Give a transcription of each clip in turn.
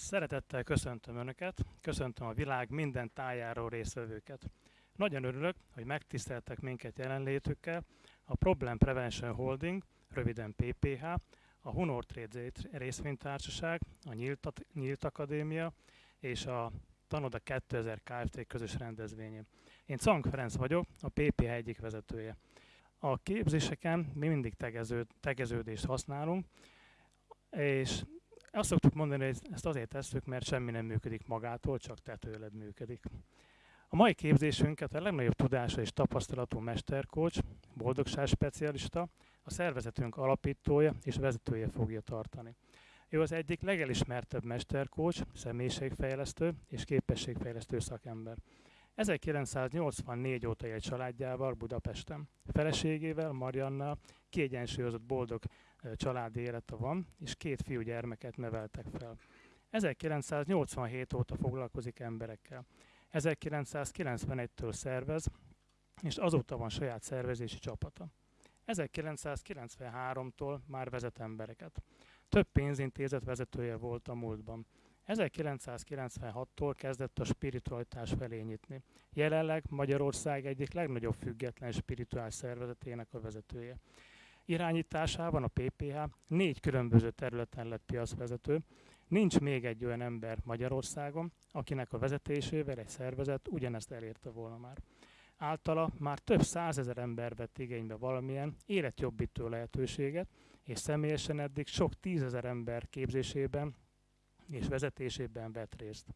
Szeretettel köszöntöm Önöket, köszöntöm a világ minden tájáról részvevőket. Nagyon örülök, hogy megtiszteltek minket jelenlétükkel a Problem Prevention Holding, röviden PPH, a Honor Trade részvénytársaság, a Nyílt, Nyílt Akadémia és a Tanoda 2000 Kft. közös rendezvényén. Én Cank Ferenc vagyok, a PPH egyik vezetője. A képzéseken mi mindig tegező, tegeződést használunk, és azt szoktuk mondani, hogy ezt azért tesszük, mert semmi nem működik magától, csak tetőled működik. A mai képzésünket a legnagyobb tudása és tapasztalatú mesterkócs, boldogságspecialista, a szervezetünk alapítója és vezetője fogja tartani. Ő az egyik legelismertebb mesterkócs, személyiségfejlesztő és képességfejlesztő szakember. 1984 óta él családjával Budapesten. Feleségével, Mariannal kiegyensúlyozott boldog családi élete van, és két fiúgyermeket neveltek fel. 1987 óta foglalkozik emberekkel. 1991-től szervez, és azóta van saját szervezési csapata. 1993-tól már vezet embereket. Több pénzintézet vezetője volt a múltban. 1996-tól kezdett a spiritualitás felé nyitni. Jelenleg Magyarország egyik legnagyobb független spirituális szervezetének a vezetője. Irányításában a PPH négy különböző területen lett piacvezető. Nincs még egy olyan ember Magyarországon, akinek a vezetésével egy szervezet ugyanezt elérte volna már. Általa már több százezer ember vett igénybe valamilyen életjobbító lehetőséget, és személyesen eddig sok tízezer ember képzésében és vezetésében vett részt.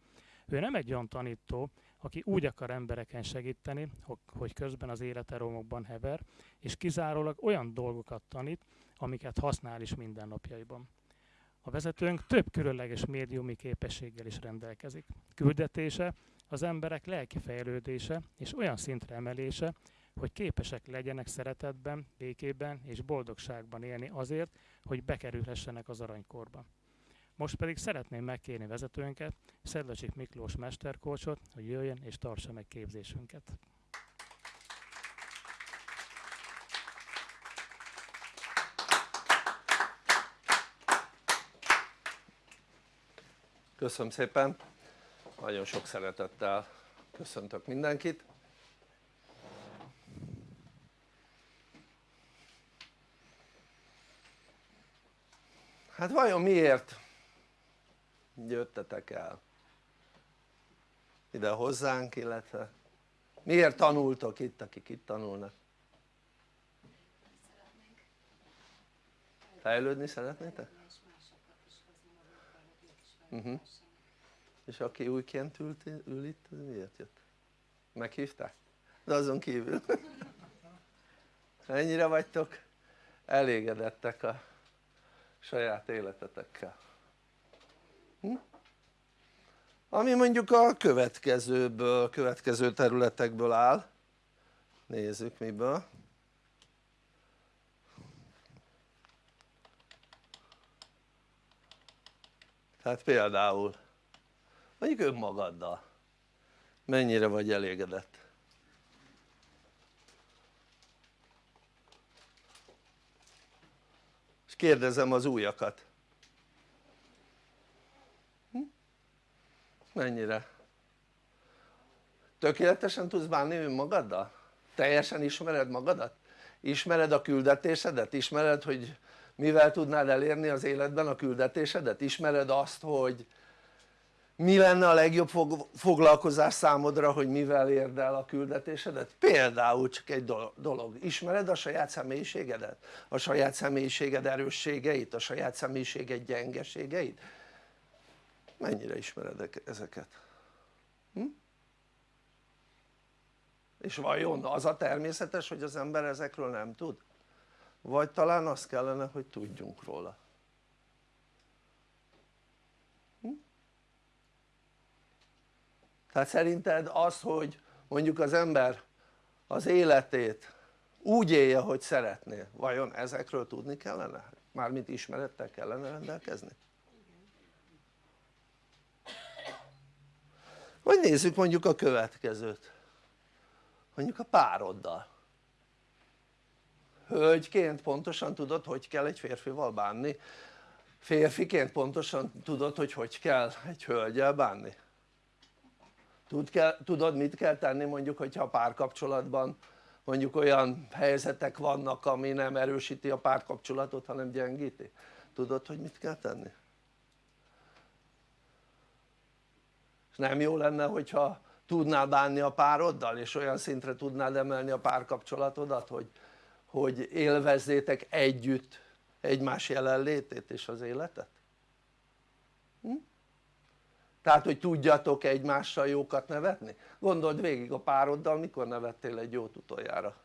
Ő nem egy olyan tanító, aki úgy akar embereken segíteni, hogy közben az élete romokban hever, és kizárólag olyan dolgokat tanít, amiket használ is mindennapjaiban. A vezetőnk több különleges médiumi képességgel is rendelkezik. Küldetése az emberek lelki fejlődése és olyan szintre emelése, hogy képesek legyenek szeretetben, békében és boldogságban élni azért, hogy bekerülhessenek az aranykorba. Most pedig szeretném megkérni vezetőnket, Szedlacsik Miklós mesterkócsot, hogy jöjjön és tartsa meg képzésünket. Köszönöm szépen, nagyon sok szeretettel köszöntök mindenkit. Hát vajon miért jöttetek el ide hozzánk illetve miért tanultok itt akik itt tanulnak? fejlődni szeretnétek? Uh mhm. -huh. és aki újként ült, ül itt miért jött? meghívták? de azon kívül ennyire vagytok elégedettek a saját életetekkel? Ami mondjuk a következőből, következő területekből áll. Nézzük miből. Tehát például mondjuk önmagaddal. Mennyire vagy elégedett? És kérdezem az újakat mennyire? tökéletesen tudsz bánni önmagaddal? teljesen ismered magadat? ismered a küldetésedet? ismered hogy mivel tudnád elérni az életben a küldetésedet? ismered azt hogy mi lenne a legjobb foglalkozás számodra hogy mivel érd el a küldetésedet? például csak egy dolog, ismered a saját személyiségedet? a saját személyiséged erősségeit? a saját személyiséged gyengeségeit? Mennyire ismered ezeket? Hm? és vajon az a természetes hogy az ember ezekről nem tud? vagy talán azt kellene hogy tudjunk róla hm? tehát szerinted az hogy mondjuk az ember az életét úgy élje hogy szeretné, vajon ezekről tudni kellene? mármint ismerettel kellene rendelkezni? Vagy nézzük mondjuk a következőt mondjuk a pároddal hölgyként pontosan tudod hogy kell egy férfival bánni férfiként pontosan tudod hogy hogy kell egy hölgyel bánni? Tud kell, tudod mit kell tenni mondjuk hogyha párkapcsolatban mondjuk olyan helyzetek vannak ami nem erősíti a párkapcsolatot hanem gyengíti? tudod hogy mit kell tenni? És nem jó lenne hogyha tudnál bánni a pároddal és olyan szintre tudnád emelni a párkapcsolatodat hogy, hogy élvezzétek együtt egymás jelenlétét és az életet? Hm? tehát hogy tudjatok egymással jókat nevetni? gondold végig a pároddal mikor nevettél egy jót utoljára?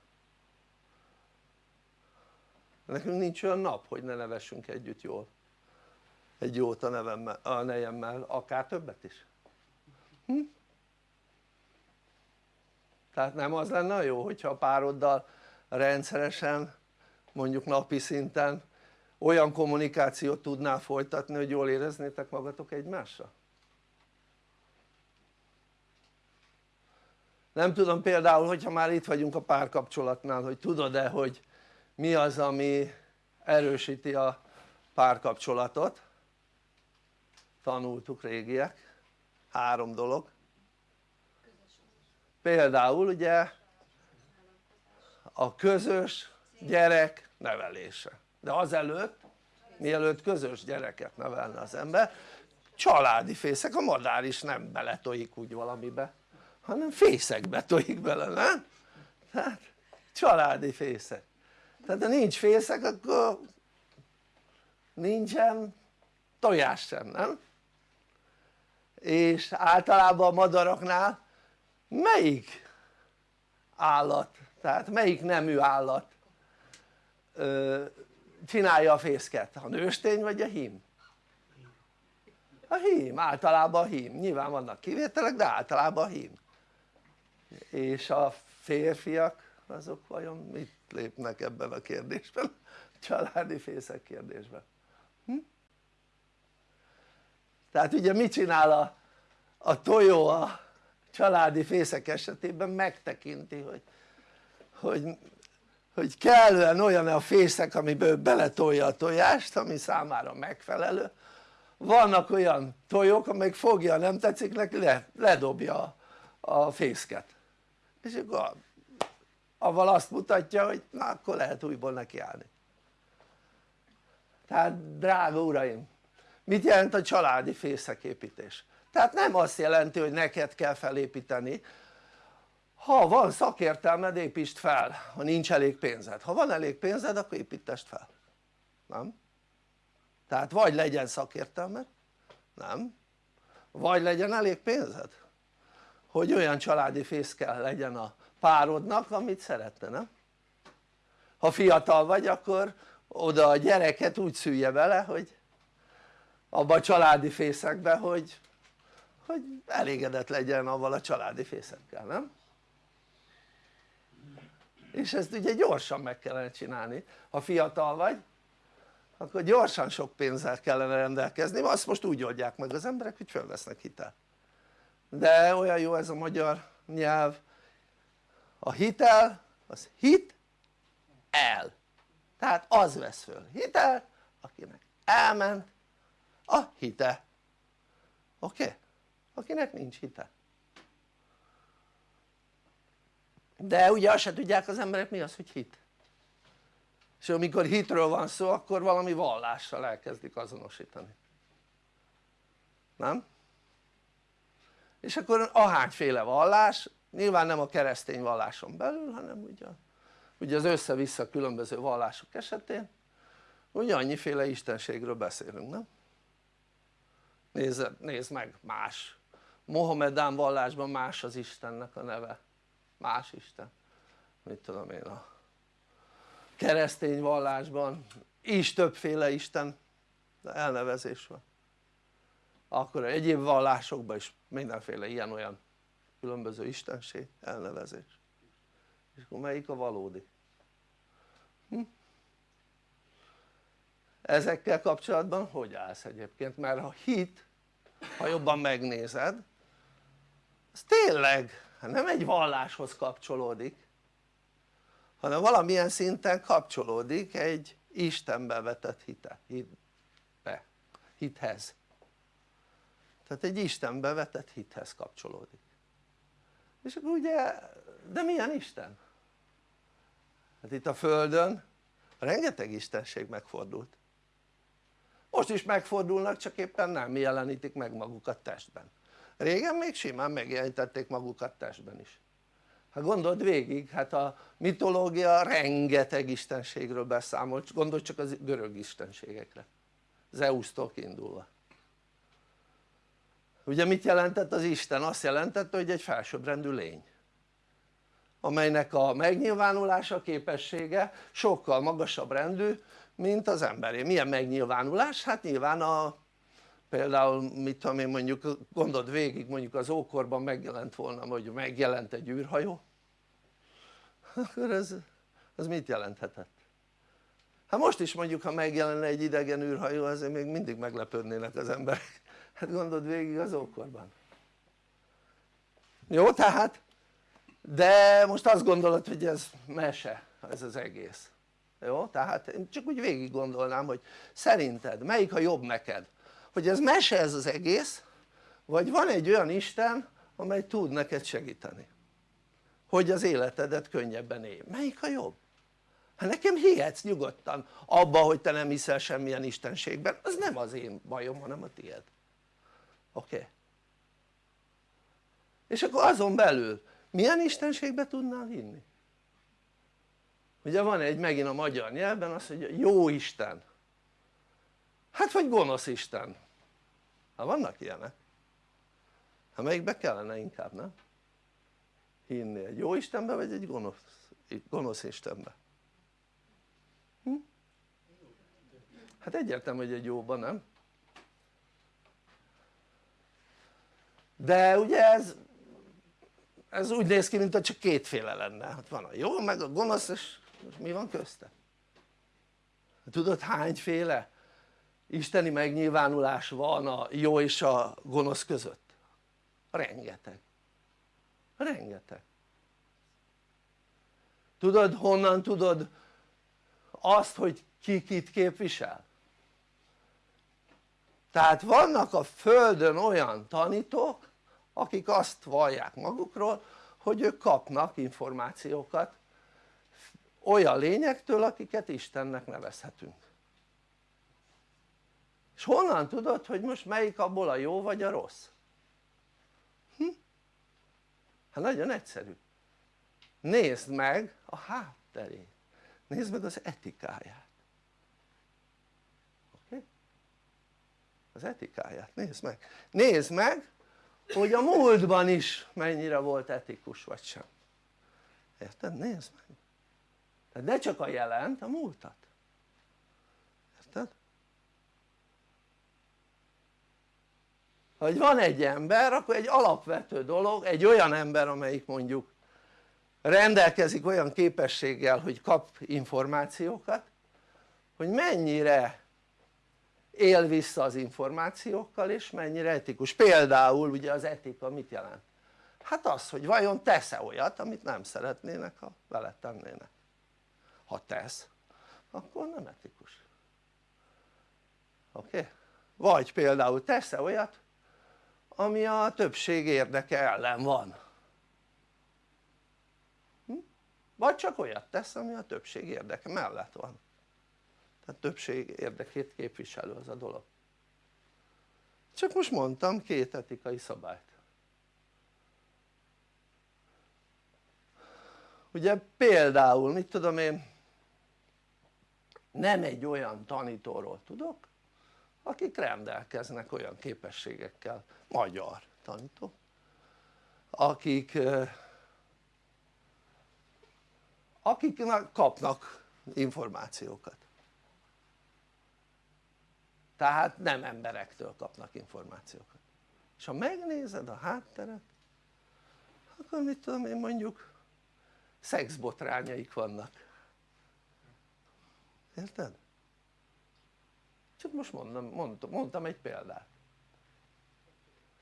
nekünk nincs olyan nap hogy ne nevessünk együtt jól egy jót a, nevemmel, a nejemmel, akár többet is hm? tehát nem az lenne a jó hogyha a pároddal rendszeresen mondjuk napi szinten olyan kommunikációt tudnál folytatni hogy jól éreznétek magatok egymással? nem tudom például hogyha már itt vagyunk a párkapcsolatnál hogy tudod-e hogy mi az ami erősíti a párkapcsolatot tanultuk régiek három dolog például ugye a közös gyerek nevelése de azelőtt mielőtt közös gyereket nevelne az ember családi fészek, a madár is nem beletoik úgy valamibe hanem fészekbe tojik bele, nem? tehát családi fészek tehát ha nincs fészek akkor nincsen tojás sem, nem? És általában a madaraknál melyik állat, tehát melyik nemű állat ö, csinálja a fészket? a nőstény vagy a hím? a hím, általában a hím, nyilván vannak kivételek de általában a hím és a férfiak azok vajon mit lépnek ebben a kérdésben? családi fészek kérdésben? Tehát ugye mit csinál a, a tojó a családi fészek esetében? Megtekinti hogy, hogy, hogy kellően olyan a fészek amiből beletolja a tojást ami számára megfelelő. Vannak olyan tojók amelyik fogja nem tetszik neki le, ledobja a fészket. És akkor avval azt mutatja hogy na akkor lehet újból nekiállni. Tehát drága uraim mit jelent a családi fészeképítés? tehát nem azt jelenti hogy neked kell felépíteni ha van szakértelmed építsd fel ha nincs elég pénzed, ha van elég pénzed akkor építest fel nem? tehát vagy legyen szakértelmed nem? vagy legyen elég pénzed hogy olyan családi fészkel legyen a párodnak amit szeretne nem? ha fiatal vagy akkor oda a gyereket úgy szülje vele hogy abba a családi fészekbe hogy, hogy elégedett legyen avval a családi fészekkel nem? és ezt ugye gyorsan meg kellene csinálni. Ha fiatal vagy akkor gyorsan sok pénzzel kellene rendelkezni. Azt most úgy oldják meg az emberek hogy fölvesznek hitelt de olyan jó ez a magyar nyelv. A hitel az hit el. Tehát az vesz föl hitel akinek elment a hite oké? Okay? akinek nincs hite de ugye azt se tudják az emberek mi az hogy hit és amikor hitről van szó akkor valami vallással elkezdik azonosítani nem? és akkor ahányféle vallás nyilván nem a keresztény valláson belül hanem ugye, ugye az össze-vissza különböző vallások esetén ugye annyiféle istenségről beszélünk nem? Nézd, nézd meg más Mohamedán vallásban más az Istennek a neve más Isten mit tudom én a keresztény vallásban is többféle Isten elnevezés van akkor egyéb vallásokban is mindenféle ilyen-olyan különböző istenség elnevezés és akkor melyik a valódi? Hm? ezekkel kapcsolatban hogy állsz egyébként? mert a hit ha jobban megnézed az tényleg nem egy valláshoz kapcsolódik hanem valamilyen szinten kapcsolódik egy Istenbe vetett hite, hitbe hithez. Tehát egy Istenbe vetett hithez kapcsolódik. És akkor ugye de milyen Isten? hát itt a Földön rengeteg istenség megfordult most is megfordulnak csak éppen nem jelenítik meg magukat testben. Régen még simán megjelentették magukat testben is. Hát gondold végig, hát a mitológia rengeteg istenségről beszámol, gondolj csak az görög istenségekre. Zeus-tól kiindulva. Ugye mit jelentett az Isten? azt jelentette hogy egy felsőbbrendű lény amelynek a megnyilvánulása képessége sokkal magasabb rendű mint az emberé. milyen megnyilvánulás? hát nyilván a például mit tudom én mondjuk gondold végig mondjuk az ókorban megjelent volna hogy megjelent egy űrhajó akkor ez, az mit jelenthetett? hát most is mondjuk ha megjelenne egy idegen űrhajó azért még mindig meglepődnének az emberek hát gondold végig az ókorban jó tehát de most azt gondolod hogy ez mese ez az egész jó? tehát én csak úgy végig gondolnám hogy szerinted melyik a jobb neked hogy ez mese ez az egész vagy van egy olyan Isten amely tud neked segíteni hogy az életedet könnyebben élj, melyik a jobb? hát nekem hihetsz nyugodtan abba hogy te nem hiszel semmilyen istenségben az nem az én bajom hanem a tiéd oké? És akkor azon belül milyen istenségbe tudnál hinni? Ugye van egy megint a magyar nyelvben az hogy jó Isten hát vagy gonosz Isten hát vannak ilyenek hát melyikbe kellene inkább nem? hinni egy jó Istenbe vagy egy gonosz, gonosz Istenbe? Hm? hát egyértelmű hogy egy jóban nem? de ugye ez ez úgy néz ki mint csak kétféle lenne, hát van a jó meg a gonosz és mi van közte? tudod hányféle isteni megnyilvánulás van a jó és a gonosz között? rengeteg rengeteg tudod honnan tudod azt hogy ki kit képvisel? tehát vannak a földön olyan tanítók akik azt vallják magukról hogy ők kapnak információkat olyan lényektől akiket Istennek nevezhetünk és honnan tudod hogy most melyik abból a jó vagy a rossz? Hm? hát nagyon egyszerű nézd meg a hátterét nézd meg az etikáját oké? Okay? az etikáját nézd meg nézd meg hogy a múltban is mennyire volt etikus vagy sem érted? nézd meg tehát ne csak a jelent, a múltat érted? hogy van egy ember akkor egy alapvető dolog egy olyan ember amelyik mondjuk rendelkezik olyan képességgel hogy kap információkat hogy mennyire él vissza az információkkal és mennyire etikus, például ugye az etika mit jelent? hát az hogy vajon tesz-e olyat amit nem szeretnének ha vele tennének ha tesz akkor nem etikus oké? Okay? vagy például tesz-e olyat ami a többség érdeke ellen van hm? vagy csak olyat tesz ami a többség érdeke mellett van tehát többség érdekét képviselő az a dolog csak most mondtam két etikai szabályt ugye például mit tudom én nem egy olyan tanítóról tudok akik rendelkeznek olyan képességekkel, magyar tanító. Akik akik kapnak információkat. Tehát nem emberektől kapnak információkat. És ha megnézed a hátteret akkor mit tudom én mondjuk szexbotrányaik vannak érted? csak most mondom, mondtam, mondtam egy példát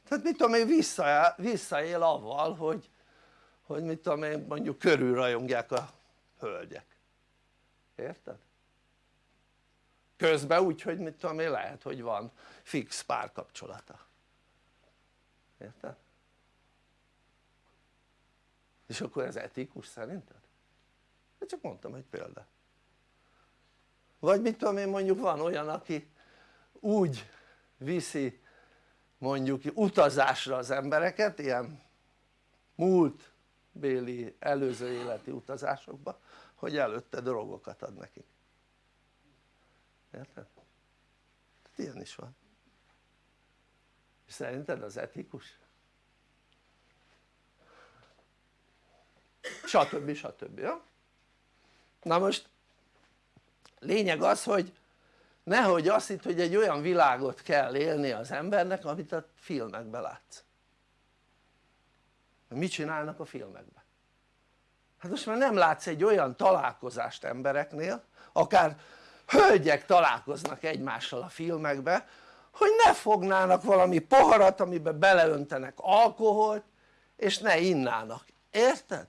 tehát mit tudom én visszaél, visszaél avval hogy, hogy mit tudom én mondjuk körülrajongják a hölgyek érted? közben úgyhogy mit tudom én lehet hogy van fix párkapcsolata érted? és akkor ez etikus szerinted? én csak mondtam egy példát vagy mit tudom én mondjuk van olyan aki úgy viszi mondjuk utazásra az embereket ilyen múlt béli előző életi utazásokba hogy előtte drogokat ad nekik érted? ilyen is van és szerinted az etikus? stb. stb. Ja? na most lényeg az hogy nehogy azt hitt hogy egy olyan világot kell élni az embernek amit a filmekben látsz mit csinálnak a filmekben? hát most már nem látsz egy olyan találkozást embereknél akár hölgyek találkoznak egymással a filmekbe hogy ne fognának valami poharat amiben beleöntenek alkoholt és ne innának, érted?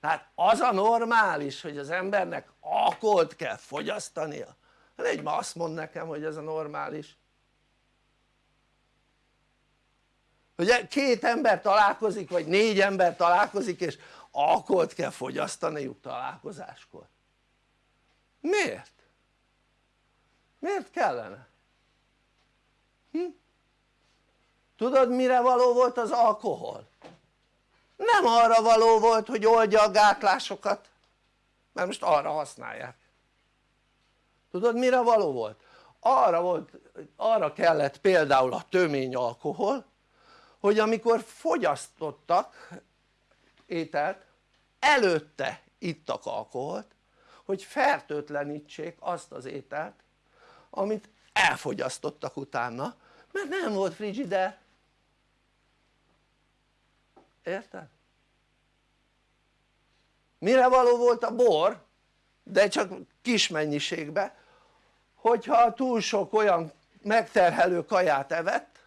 Tehát az a normális hogy az embernek alkoholt kell fogyasztania légy ma azt mond nekem hogy ez a normális hogy két ember találkozik vagy négy ember találkozik és alkoholt kell fogyasztaniuk találkozáskor miért? miért kellene? Hm? tudod mire való volt az alkohol? Nem arra való volt hogy oldja a gátlásokat. Mert most arra használják. Tudod mire való volt? arra volt, arra kellett például a tömény alkohol hogy amikor fogyasztottak ételt előtte ittak alkoholt hogy fertőtlenítsék azt az ételt amit elfogyasztottak utána mert nem volt frigider érted? mire való volt a bor de csak kis mennyiségben hogyha túl sok olyan megterhelő kaját evett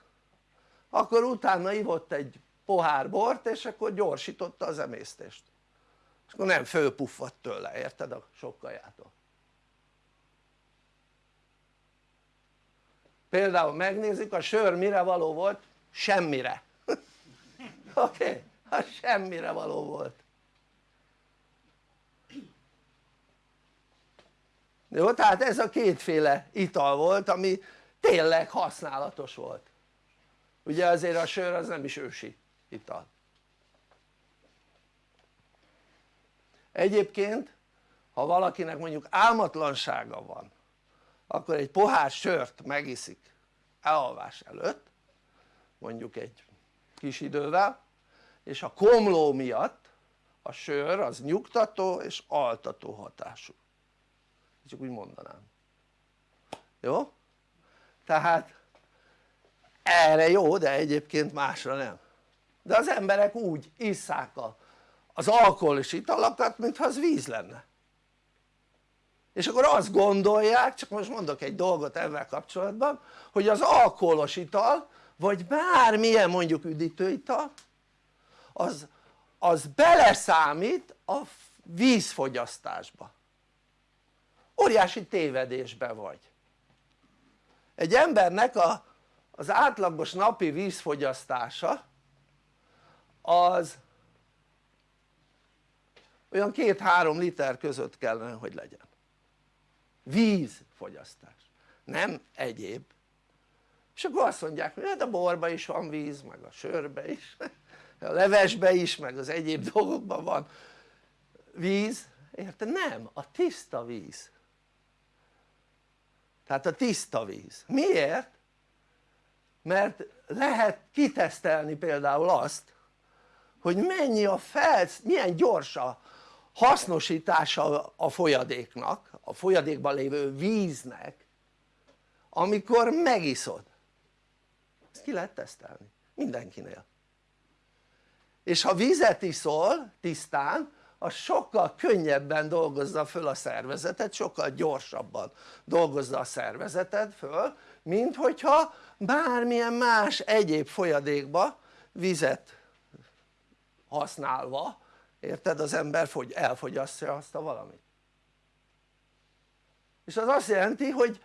akkor utána ivott egy pohár bort és akkor gyorsította az emésztést és akkor nem fölpuffadt tőle, érted a sok kajától például megnézzük a sör mire való volt? semmire oké? Okay? Hát semmire való volt jó? tehát ez a kétféle ital volt ami tényleg használatos volt ugye azért a sör az nem is ősi ital egyébként ha valakinek mondjuk álmatlansága van akkor egy pohár sört megiszik elalvás előtt mondjuk egy kis idővel és a komló miatt a sör az nyugtató és altató hatású. Csak úgy mondanám. Jó? tehát erre jó de egyébként másra nem. De az emberek úgy isszák a, az alkoholos italakat mintha az víz lenne. És akkor azt gondolják, csak most mondok egy dolgot ezzel kapcsolatban hogy az alkoholos ital vagy bármilyen mondjuk üdítőital az, az beleszámít a vízfogyasztásba. Óriási tévedésbe vagy. Egy embernek a, az átlagos napi vízfogyasztása az olyan két-három liter között kellene hogy legyen. Vízfogyasztás. Nem egyéb. És akkor azt mondják hogy hát a borba is van víz meg a sörbe is a levesbe is meg az egyéb dolgokban van. Víz? Érted? nem, a tiszta víz. Tehát a tiszta víz, miért? mert lehet kitesztelni például azt hogy mennyi a felsz, milyen gyors a hasznosítása a folyadéknak, a folyadékban lévő víznek amikor megiszod. Ezt ki lehet tesztelni? Mindenkinél és ha vizet iszol tisztán az sokkal könnyebben dolgozza föl a szervezetet, sokkal gyorsabban dolgozza a szervezeted föl mint hogyha bármilyen más egyéb folyadékba vizet használva érted az ember fogy, elfogyasztja azt a valamit és az azt jelenti hogy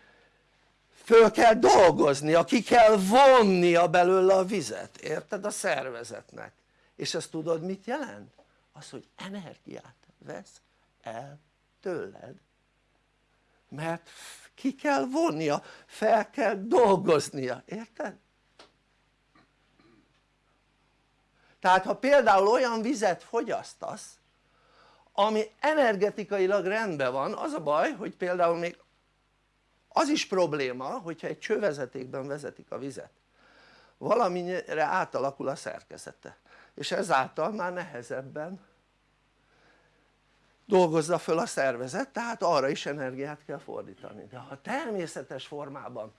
föl kell dolgoznia, ki kell vonnia belőle a vizet, érted? a szervezetnek és ezt tudod mit jelent? az hogy energiát vesz el tőled mert ki kell vonnia, fel kell dolgoznia, érted? tehát ha például olyan vizet fogyasztasz ami energetikailag rendben van az a baj hogy például még az is probléma hogyha egy csővezetékben vezetik a vizet valamire átalakul a szerkezete és ezáltal már nehezebben dolgozza föl a szervezet tehát arra is energiát kell fordítani. De ha természetes formában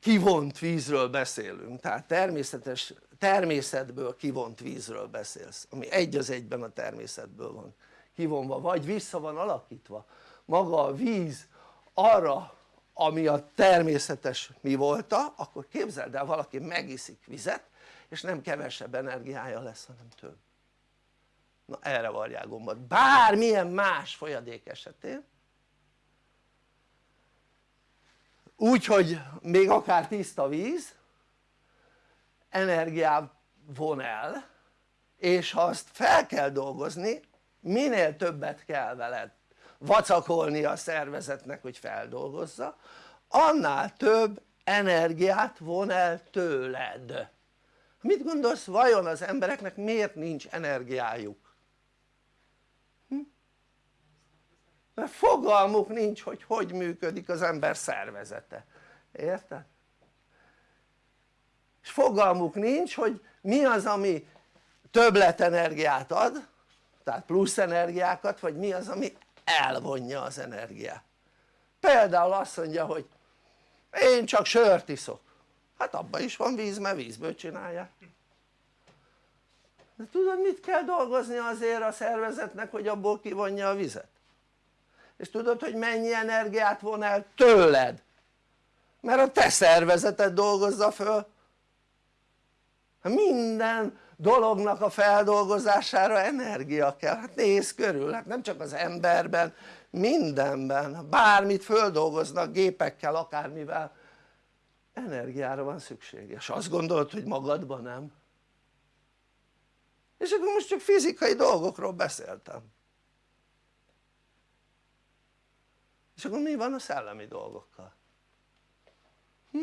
kivont vízről beszélünk tehát természetes, természetből kivont vízről beszélsz ami egy az egyben a természetből van kivonva vagy vissza van alakítva maga a víz arra ami a természetes mi volta akkor képzeld el valaki megiszik vizet és nem kevesebb energiája lesz hanem több. Na erre varják gombot. Bármilyen más folyadék esetén. Úgyhogy még akár tiszta víz energiát von el és ha azt fel kell dolgozni minél többet kell veled vacakolni a szervezetnek hogy feldolgozza annál több energiát von el tőled mit gondolsz vajon az embereknek miért nincs energiájuk? Hm? mert fogalmuk nincs hogy hogy működik az ember szervezete, érted? és fogalmuk nincs hogy mi az ami többletenergiát ad tehát plusz energiákat vagy mi az ami elvonja az energiát például azt mondja hogy én csak sört iszok hát abban is van víz mert vízből csinálják de tudod mit kell dolgozni azért a szervezetnek hogy abból kivonja a vizet? és tudod hogy mennyi energiát von el tőled? mert a te szervezeted dolgozza föl. Minden dolognak a feldolgozására energia kell, hát nézz körül, hát nem csak az emberben, mindenben, bármit földolgoznak gépekkel, akármivel energiára van szükség, és azt gondolod hogy magadban nem? és akkor most csak fizikai dolgokról beszéltem és akkor mi van a szellemi dolgokkal? Hm?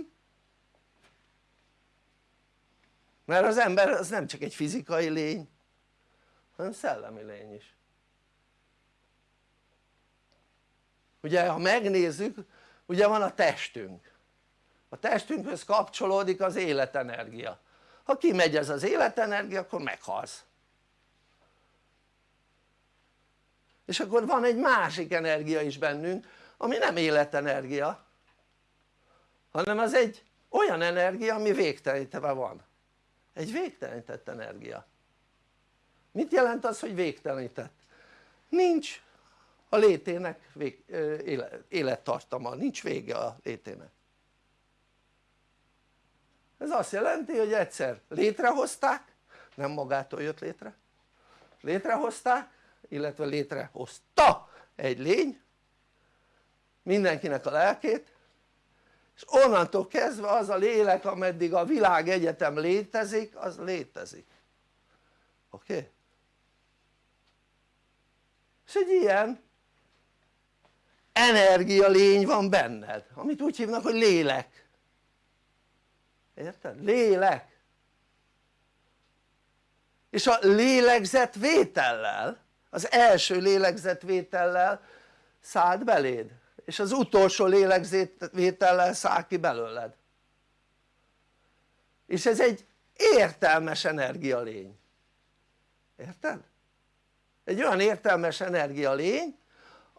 mert az ember az nem csak egy fizikai lény hanem szellemi lény is ugye ha megnézzük ugye van a testünk a testünkhöz kapcsolódik az életenergia. Ha kimegy ez az életenergia akkor meghalsz. És akkor van egy másik energia is bennünk ami nem életenergia hanem az egy olyan energia ami végtelenítve van. Egy végtelenített energia. Mit jelent az hogy végtelenített? nincs a létének vég, élettartama, nincs vége a létének ez azt jelenti hogy egyszer létrehozták nem magától jött létre létrehozták illetve létrehozta egy lény mindenkinek a lelkét és onnantól kezdve az a lélek ameddig a világegyetem létezik az létezik oké? Okay? és egy ilyen energia lény van benned amit úgy hívnak hogy lélek érted? lélek. És a lélegzetvétellel az első lélegzetvétellel szállt beléd és az utolsó lélegzetvétellel száll ki belőled. És ez egy értelmes energialény. Érted? egy olyan értelmes energialény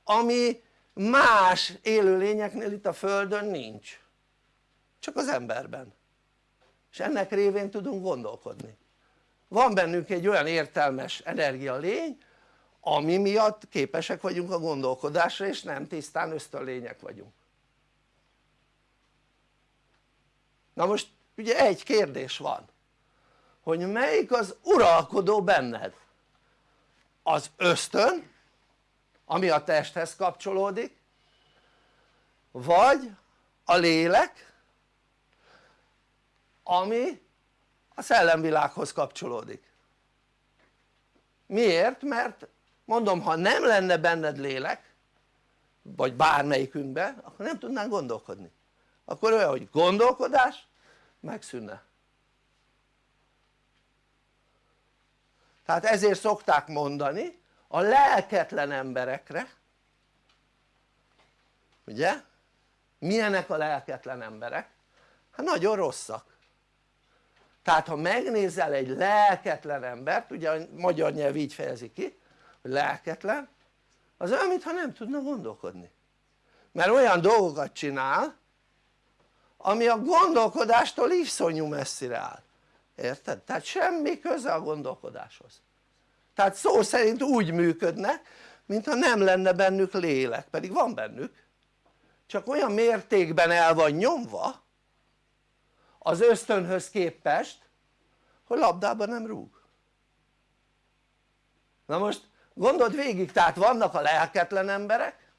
ami más élőlényeknél itt a földön nincs. Csak az emberben és ennek révén tudunk gondolkodni. Van bennünk egy olyan értelmes energialény ami miatt képesek vagyunk a gondolkodásra és nem tisztán ösztönlények vagyunk. Na most ugye egy kérdés van hogy melyik az uralkodó benned? Az ösztön ami a testhez kapcsolódik vagy a lélek ami a szellemvilághoz kapcsolódik. Miért? mert mondom ha nem lenne benned lélek vagy bármelyikünkben akkor nem tudnánk gondolkodni. Akkor olyan hogy gondolkodás megszűnne. Tehát ezért szokták mondani a lelketlen emberekre ugye? Milyenek a lelketlen emberek? hát nagyon rosszak tehát ha megnézel egy lelketlen embert ugye a magyar nyelv így fejezi ki hogy lelketlen az olyan mintha nem tudna gondolkodni. Mert olyan dolgokat csinál ami a gondolkodástól iszonyú messzire áll. Érted? tehát semmi köze a gondolkodáshoz. Tehát szó szerint úgy működnek mintha nem lenne bennük lélek pedig van bennük. Csak olyan mértékben el van nyomva az ösztönhöz képest hogy labdában nem rúg. Na most gondold végig tehát vannak a lelketlen emberek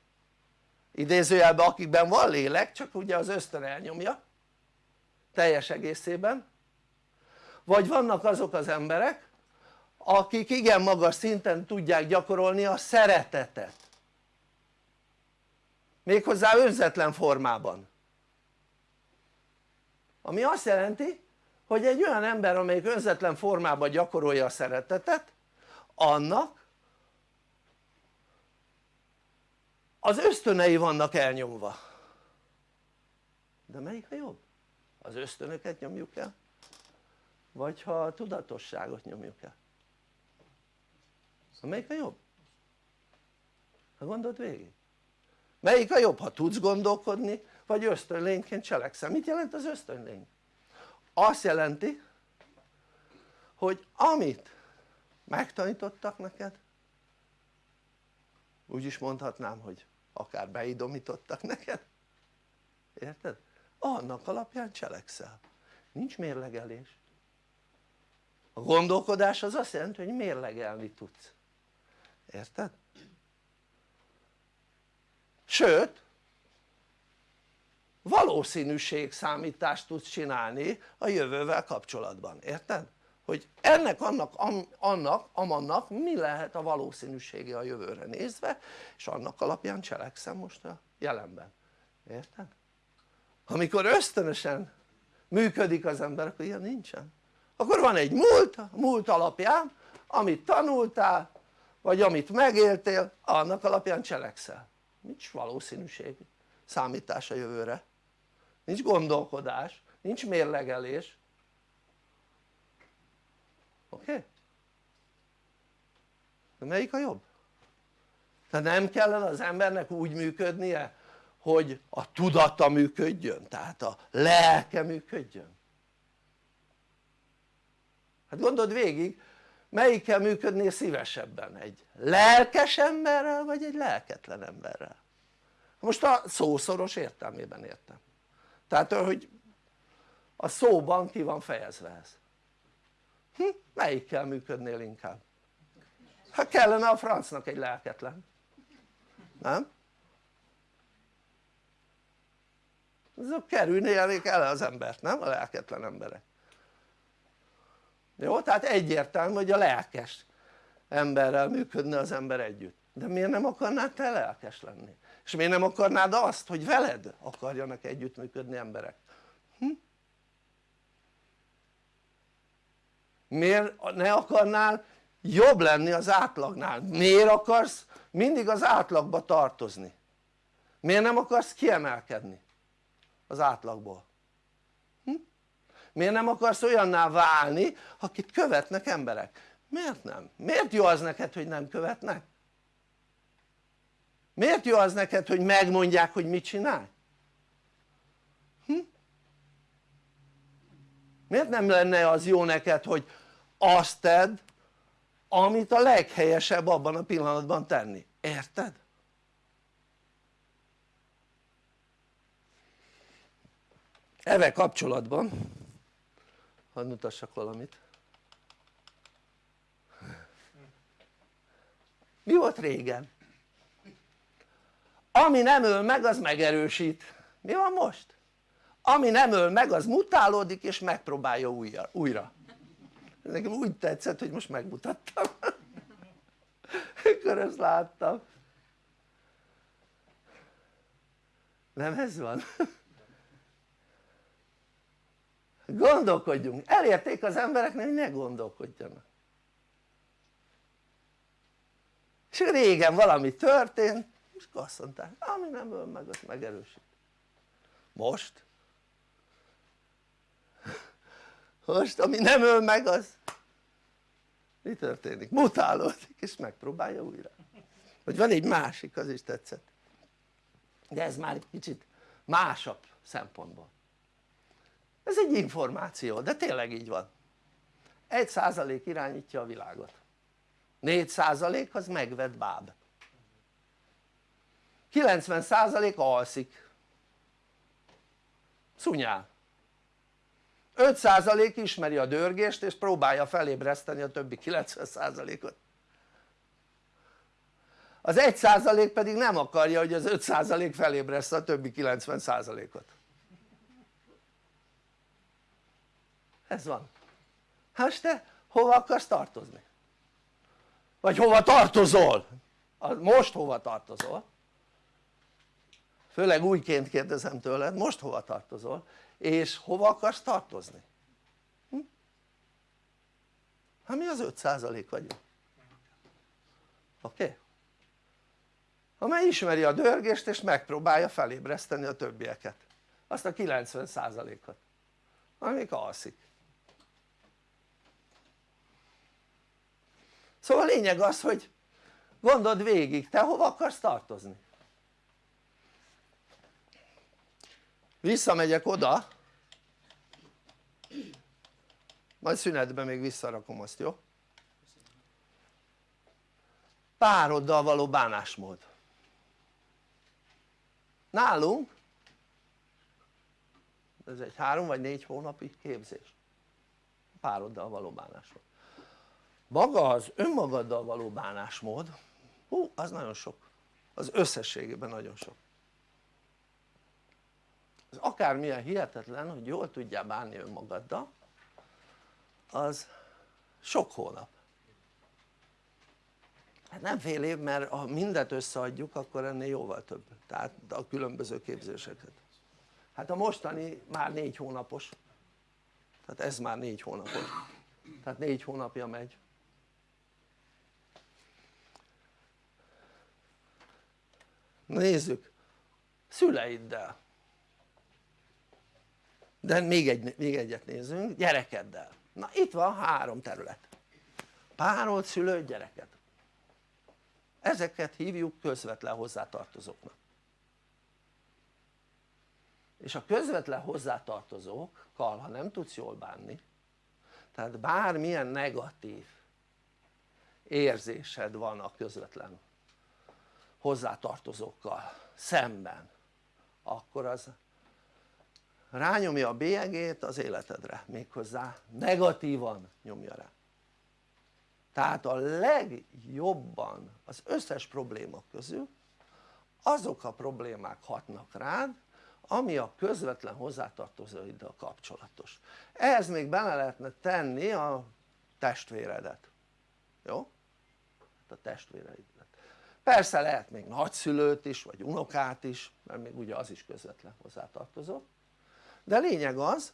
idézőjelben akikben van lélek csak ugye az ösztön elnyomja teljes egészében. Vagy vannak azok az emberek akik igen magas szinten tudják gyakorolni a szeretetet. Méghozzá önzetlen formában ami azt jelenti hogy egy olyan ember amelyik önzetlen formában gyakorolja a szeretetet annak az ösztönei vannak elnyomva de melyik a jobb? az ösztönöket nyomjuk el? vagy ha a tudatosságot nyomjuk el? melyik a jobb? ha gondold végig melyik a jobb ha tudsz gondolkodni vagy ösztönlényként cselekszel, mit jelent az ösztönlény? azt jelenti hogy amit megtanítottak neked úgy is mondhatnám hogy akár beidomítottak neked érted? annak alapján cselekszel nincs mérlegelés a gondolkodás az azt jelenti hogy mérlegelni tudsz érted? sőt valószínűség számítást tudsz csinálni a jövővel kapcsolatban, érted? hogy ennek, annak, am, annak, amannak mi lehet a valószínűsége a jövőre nézve és annak alapján cselekszem most a jelenben, érted? amikor ösztönösen működik az ember akkor ilyen nincsen akkor van egy múlt, múlt alapján amit tanultál vagy amit megéltél annak alapján cselekszel nincs valószínűség számítás a jövőre nincs gondolkodás, nincs mérlegelés oké? Okay? melyik a jobb? tehát nem kellene az embernek úgy működnie hogy a tudata működjön, tehát a lelke működjön hát gondold végig melyikkel működnél szívesebben? egy lelkes emberrel vagy egy lelketlen emberrel? most a szószoros értelmében értem tehát hogy a szóban ki van fejezve ez hm? melyikkel működnél inkább? hát kellene a francnak egy lelketlen nem? azok kerülnék el az embert nem? a lelketlen emberek jó? tehát egyértelmű hogy a lelkes emberrel működne az ember együtt de miért nem akarnál te lelkes lenni? És miért nem akarnád azt hogy veled akarjanak együttműködni emberek? Hm? miért ne akarnál jobb lenni az átlagnál? miért akarsz mindig az átlagba tartozni? miért nem akarsz kiemelkedni az átlagból? Hm? miért nem akarsz olyanná válni akit követnek emberek? miért nem? miért jó az neked hogy nem követnek? Miért jó az neked hogy megmondják hogy mit csinálj? Hm? miért nem lenne az jó neked hogy azt tedd amit a leghelyesebb abban a pillanatban tenni, érted? Evel kapcsolatban hadd mutassak valamit mi volt régen? Ami nem öl meg az megerősít mi van most? ami nem öl meg az mutálódik és megpróbálja újra, újra. nekem úgy tetszett hogy most megmutattam akkor ezt láttam nem ez van? gondolkodjunk, elérték az embereknek hogy ne gondolkodjanak és régen valami történt és azt mondták ami nem öl meg az megerősít. Most? Most ami nem öl meg az mi történik? mutálódik és megpróbálja újra. Vagy van egy másik az is tetszett. De ez már egy kicsit másabb szempontból. Ez egy információ de tényleg így van. Egy százalék irányítja a világot. 4 százalék az megvett báb 90 százalék alszik szunyál 5% ismeri a dörgést és próbálja felébreszteni a többi 90%-ot az 1% pedig nem akarja hogy az 5% felébressze a többi 90%-ot ez van hát te hova akarsz tartozni? vagy hova tartozol? most hova tartozol? Főleg újként kérdezem tőled most hova tartozol? és hova akarsz tartozni? Hm? hát mi az 5% vagyunk oké? Okay? amely ismeri a dörgést és megpróbálja felébreszteni a többieket azt a 90%-ot amik alszik szóval a lényeg az hogy gondold végig te hova akarsz tartozni visszamegyek oda. Majd szünetben még visszarakom azt jó? pároddal való bánásmód. Nálunk? Ez egy három vagy négy hónapi képzés. Pároddal való bánásmód. Maga az önmagaddal való bánásmód hú az nagyon sok. Az összességében nagyon sok az akármilyen hihetetlen hogy jól tudjál bánni önmagaddal az sok hónap. Hát nem fél év mert ha mindet összeadjuk akkor ennél jóval több. Tehát a különböző képzéseket. Hát a mostani már négy hónapos. Tehát ez már négy hónapos. Tehát négy hónapja megy. Nézzük. Szüleiddel de még, egy, még egyet nézzünk, gyerekeddel. Na itt van három terület. Párolt, szülő, gyereket ezeket hívjuk közvetlen hozzátartozóknak. És a közvetlen hozzátartozókkal ha nem tudsz jól bánni tehát bármilyen negatív érzésed van a közvetlen hozzátartozókkal szemben akkor az rányomja a bélyegét az életedre méghozzá negatívan nyomja rá. Tehát a legjobban az összes probléma közül azok a problémák hatnak rád ami a közvetlen hozzátartozóiddal kapcsolatos. Ehhez még bele lehetne tenni a testvéredet. Jó? Hát a testvéreidet. Persze lehet még nagyszülőt is vagy unokát is mert még ugye az is közvetlen hozzátartozó de lényeg az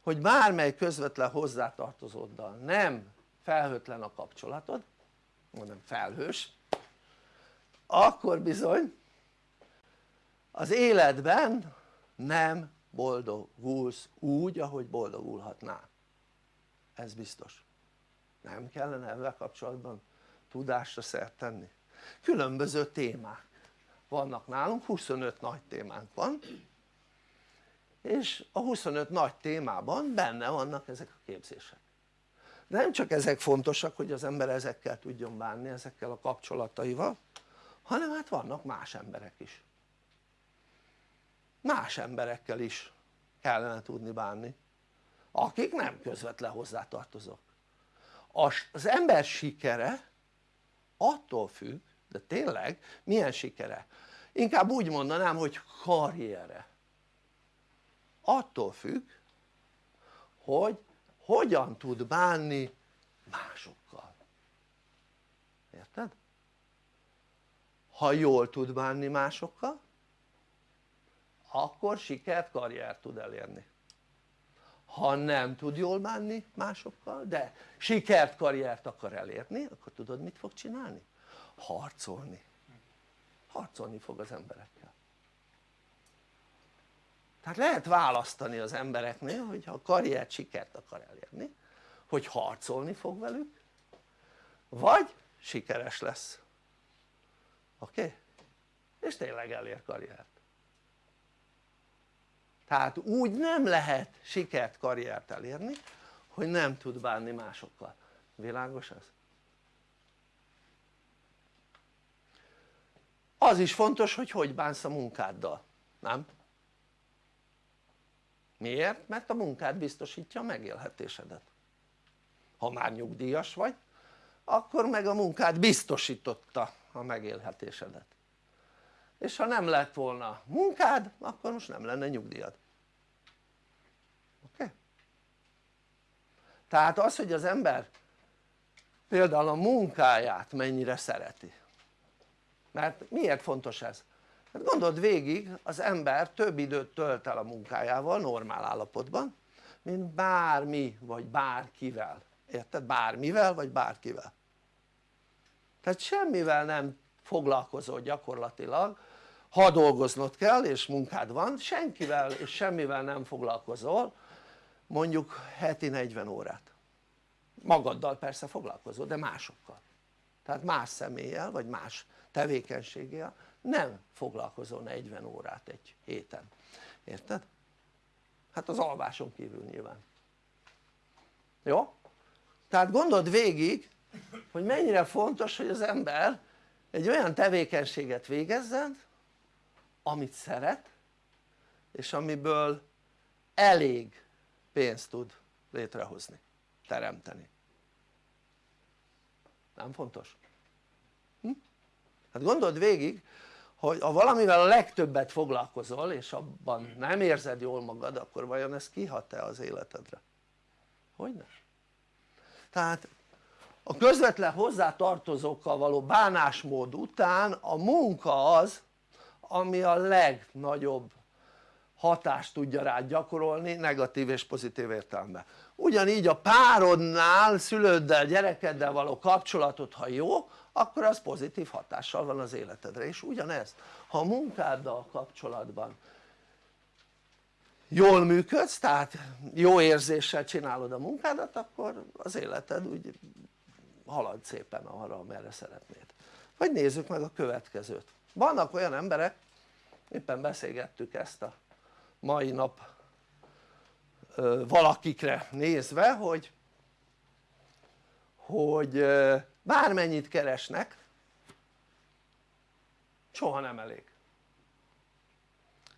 hogy bármely közvetlen hozzátartozóddal nem felhőtlen a kapcsolatod mondom felhős akkor bizony az életben nem boldogulsz úgy ahogy boldogulhatnál. Ez biztos. Nem kellene ebben kapcsolatban tudásra szert tenni? Különböző témák vannak nálunk 25 nagy témánk van és a 25 nagy témában benne vannak ezek a képzések. De nem csak ezek fontosak hogy az ember ezekkel tudjon bánni ezekkel a kapcsolataival hanem hát vannak más emberek is. Más emberekkel is kellene tudni bánni akik nem közvetlen hozzátartozók. Az ember sikere attól függ de tényleg milyen sikere? inkább úgy mondanám hogy karriere attól függ hogy hogyan tud bánni másokkal érted? ha jól tud bánni másokkal akkor sikert, karriert tud elérni ha nem tud jól bánni másokkal de sikert, karriert akar elérni akkor tudod mit fog csinálni? harcolni harcolni fog az emberekkel tehát lehet választani az embereknél hogyha a karriert, sikert akar elérni hogy harcolni fog velük vagy sikeres lesz oké? Okay? és tényleg elér karriert tehát úgy nem lehet sikert, karriert elérni hogy nem tud bánni másokkal, világos ez? az is fontos hogy hogy bánsz a munkáddal, nem? Miért? mert a munkád biztosítja a megélhetésedet ha már nyugdíjas vagy akkor meg a munkád biztosította a megélhetésedet és ha nem lett volna munkád akkor most nem lenne nyugdíjad oké? Okay? tehát az hogy az ember például a munkáját mennyire szereti mert miért fontos ez? Hát gondold végig az ember több időt tölt el a munkájával normál állapotban mint bármi vagy bárkivel. Érted? bármivel vagy bárkivel. Tehát semmivel nem foglalkozol gyakorlatilag. Ha dolgoznod kell és munkád van senkivel és semmivel nem foglalkozol mondjuk heti 40 órát. Magaddal persze foglalkozol de másokkal. Tehát más személlyel vagy más tevékenységgel nem foglalkozol 40 órát egy héten, érted? hát az alváson kívül nyilván jó? tehát gondold végig hogy mennyire fontos hogy az ember egy olyan tevékenységet végezzen amit szeret és amiből elég pénzt tud létrehozni, teremteni nem fontos? Hm? hát gondold végig hogy ha valamivel a legtöbbet foglalkozol és abban nem érzed jól magad akkor vajon ez kihat-e az életedre? hogyne? tehát a közvetlen hozzátartozókkal való bánásmód után a munka az ami a legnagyobb hatást tudja rád gyakorolni negatív és pozitív értelemben. Ugyanígy a párodnál, szülőddel, gyerekeddel való kapcsolatod ha jó akkor az pozitív hatással van az életedre. És ugyanez ha a munkáddal kapcsolatban jól működsz tehát jó érzéssel csinálod a munkádat akkor az életed úgy halad szépen arra amerre szeretnéd. Vagy nézzük meg a következőt. Vannak olyan emberek éppen beszélgettük ezt a mai nap valakikre nézve hogy hogy bármennyit keresnek soha nem elég.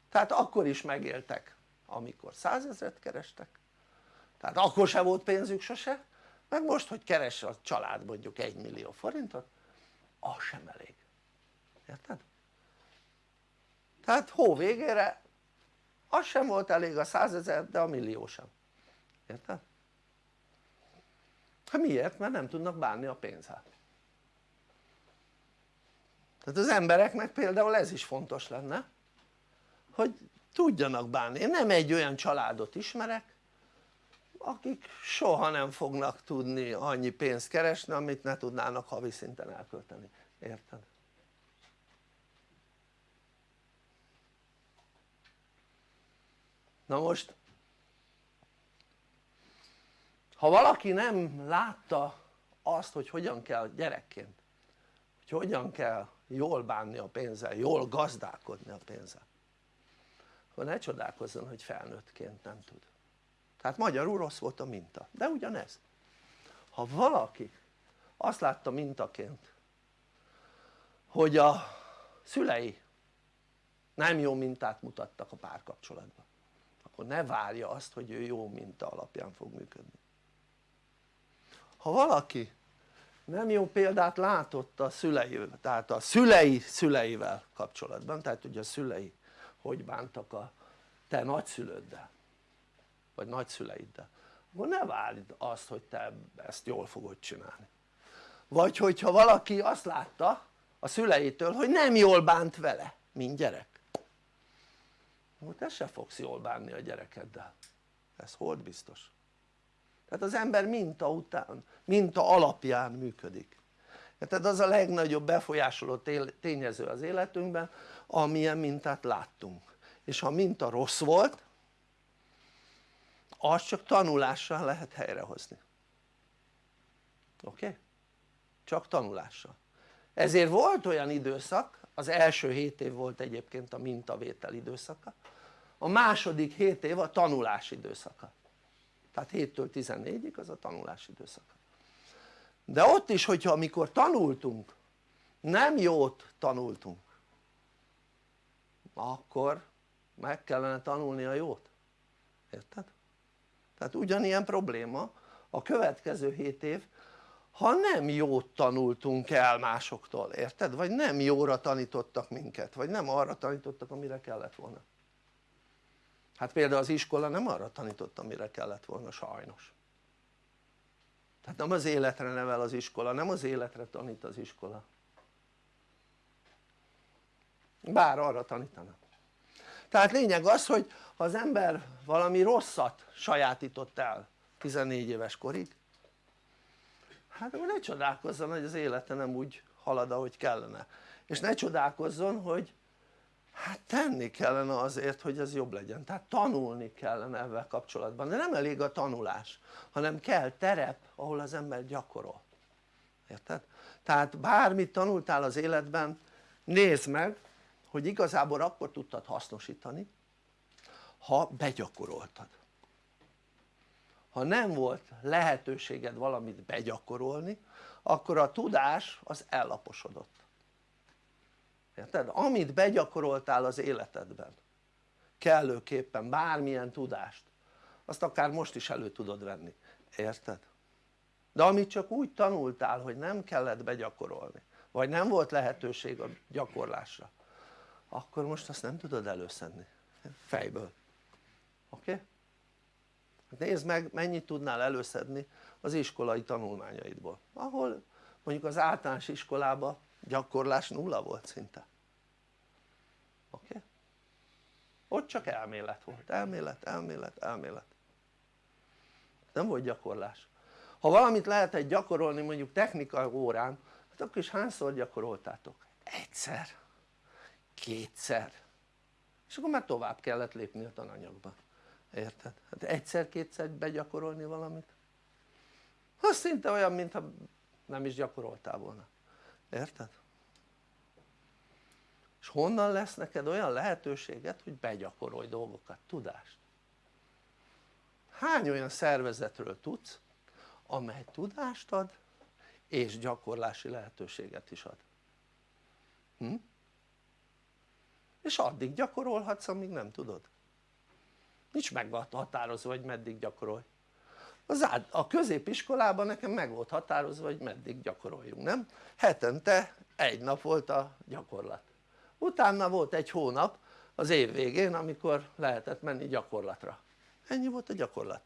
Tehát akkor is megéltek amikor százezret kerestek. Tehát akkor se volt pénzük sose. Meg most hogy keres a család mondjuk egy millió forintot az sem elég. Érted? tehát hó végére az sem volt elég a százezer de a millió sem érted? hát miért? mert nem tudnak bánni a pénzzel tehát az embereknek például ez is fontos lenne hogy tudjanak bánni, én nem egy olyan családot ismerek akik soha nem fognak tudni annyi pénzt keresni amit ne tudnának havi szinten elkölteni, érted? Na most ha valaki nem látta azt hogy hogyan kell gyerekként hogy hogyan kell jól bánni a pénzzel, jól gazdálkodni a pénzzel akkor ne csodálkozzon hogy felnőttként nem tud. Tehát magyarul rossz volt a minta, de ugyanez. Ha valaki azt látta mintaként hogy a szülei nem jó mintát mutattak a párkapcsolatban akkor ne várja azt hogy ő jó minta alapján fog működni. Ha valaki nem jó példát látott a szüleivel, tehát a szülei szüleivel kapcsolatban, tehát ugye a szülei hogy bántak a te nagyszülőddel vagy nagyszüleiddel akkor ne várd azt hogy te ezt jól fogod csinálni. Vagy hogyha valaki azt látta a szüleitől hogy nem jól bánt vele mint gyerek akkor te se fogsz jól bánni a gyerekeddel. Ez hold biztos. Tehát az ember minta után, minta alapján működik. Tehát az a legnagyobb befolyásoló tényező az életünkben amilyen mintát láttunk. És ha minta rossz volt azt csak tanulással lehet helyrehozni. Oké? Okay? csak tanulással. Ezért volt olyan időszak az első 7 év volt egyébként a mintavétel időszaka. A második 7 év a tanulás időszaka. Tehát 7-től 14-ig az a tanulás időszaka. De ott is hogyha amikor tanultunk nem jót tanultunk akkor meg kellene tanulni a jót. Érted? tehát ugyanilyen probléma. A következő 7 év ha nem jót tanultunk el másoktól, érted? vagy nem jóra tanítottak minket, vagy nem arra tanítottak amire kellett volna. Hát például az iskola nem arra tanított amire kellett volna sajnos. Tehát nem az életre nevel az iskola, nem az életre tanít az iskola. Bár arra tanítana. Tehát lényeg az hogy ha az ember valami rosszat sajátított el 14 éves korig hát akkor ne csodálkozzon hogy az élete nem úgy halad ahogy kellene. És ne csodálkozzon hogy hát tenni kellene azért hogy ez jobb legyen. Tehát tanulni kellene ebben kapcsolatban. De nem elég a tanulás hanem kell terep ahol az ember gyakorol. Érted? tehát bármit tanultál az életben nézd meg hogy igazából akkor tudtad hasznosítani ha begyakoroltad ha nem volt lehetőséged valamit begyakorolni akkor a tudás az ellaposodott érted? amit begyakoroltál az életedben kellőképpen bármilyen tudást azt akár most is elő tudod venni, érted? de amit csak úgy tanultál hogy nem kellett begyakorolni vagy nem volt lehetőség a gyakorlásra akkor most azt nem tudod előszedni fejből oké? Okay? Nézd meg mennyit tudnál előszedni az iskolai tanulmányaidból ahol mondjuk az általános iskolában gyakorlás nulla volt szinte oké? Okay? ott csak elmélet volt, elmélet, elmélet, elmélet nem volt gyakorlás ha valamit lehetett gyakorolni mondjuk technikai órán hát akkor is hányszor gyakoroltátok? egyszer, kétszer és akkor már tovább kellett lépni a tananyagba érted? hát egyszer-kétszer begyakorolni valamit az szinte olyan mintha nem is gyakoroltál volna érted? és honnan lesz neked olyan lehetőséget hogy begyakorolj dolgokat, tudást hány olyan szervezetről tudsz amely tudást ad és gyakorlási lehetőséget is ad hm? és addig gyakorolhatsz amíg nem tudod nincs meghatározva hogy meddig gyakorolj. Az át, a középiskolában nekem meg volt határozva hogy meddig gyakoroljunk nem? hetente egy nap volt a gyakorlat. Utána volt egy hónap az év végén amikor lehetett menni gyakorlatra. Ennyi volt a gyakorlat.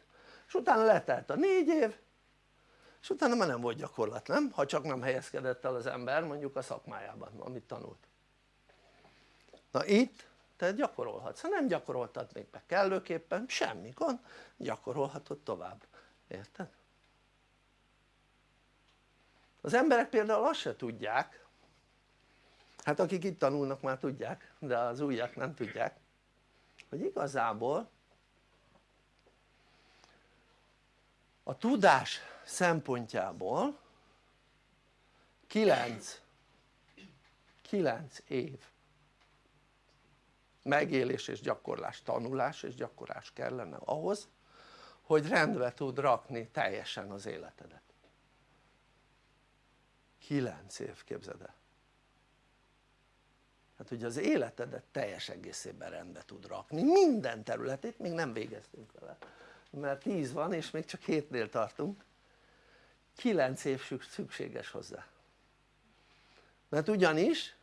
És utána letelt a négy év és utána már nem volt gyakorlat nem? ha csak nem helyezkedett el az ember mondjuk a szakmájában amit tanult. Na itt te gyakorolhatsz, ha nem gyakoroltad még be kellőképpen semmi gond gyakorolhatod tovább, érted? az emberek például azt se tudják hát akik itt tanulnak már tudják de az újak nem tudják hogy igazából a tudás szempontjából 9 9 év megélés és gyakorlás, tanulás és gyakorlás kellene ahhoz hogy rendbe tud rakni teljesen az életedet. 9 év képzeld el. Hát hogy az életedet teljes egészében rendbe tud rakni. Minden területét még nem végeztünk vele. Mert 10 van és még csak 7-nél tartunk. 9 év szükséges hozzá. Mert ugyanis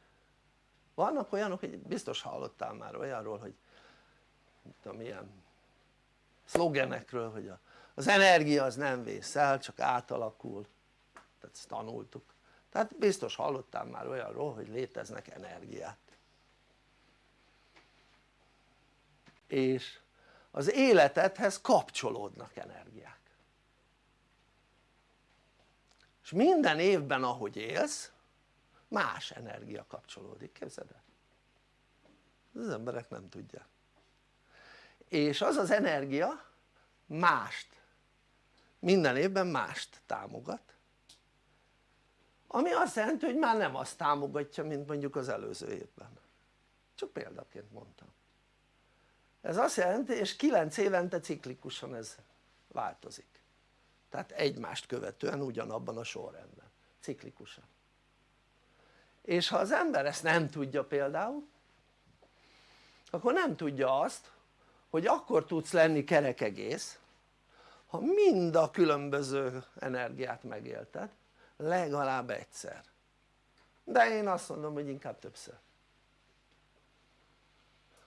vannak olyanok hogy biztos hallottál már olyanról hogy tudom ilyen szlogenekről hogy az energia az nem vész el csak átalakul. Tehát ezt tanultuk. Tehát biztos hallottál már olyanról hogy léteznek energiák. És az életedhez kapcsolódnak energiák. És minden évben ahogy élsz más energia kapcsolódik, képzeld el. Az emberek nem tudják. És az az energia mást minden évben mást támogat ami azt jelenti hogy már nem azt támogatja mint mondjuk az előző évben. Csak példaként mondtam. Ez azt jelenti és 9 évente ciklikusan ez változik. Tehát egymást követően ugyanabban a sorrendben ciklikusan és ha az ember ezt nem tudja például akkor nem tudja azt hogy akkor tudsz lenni kerek egész ha mind a különböző energiát megélted legalább egyszer de én azt mondom hogy inkább többször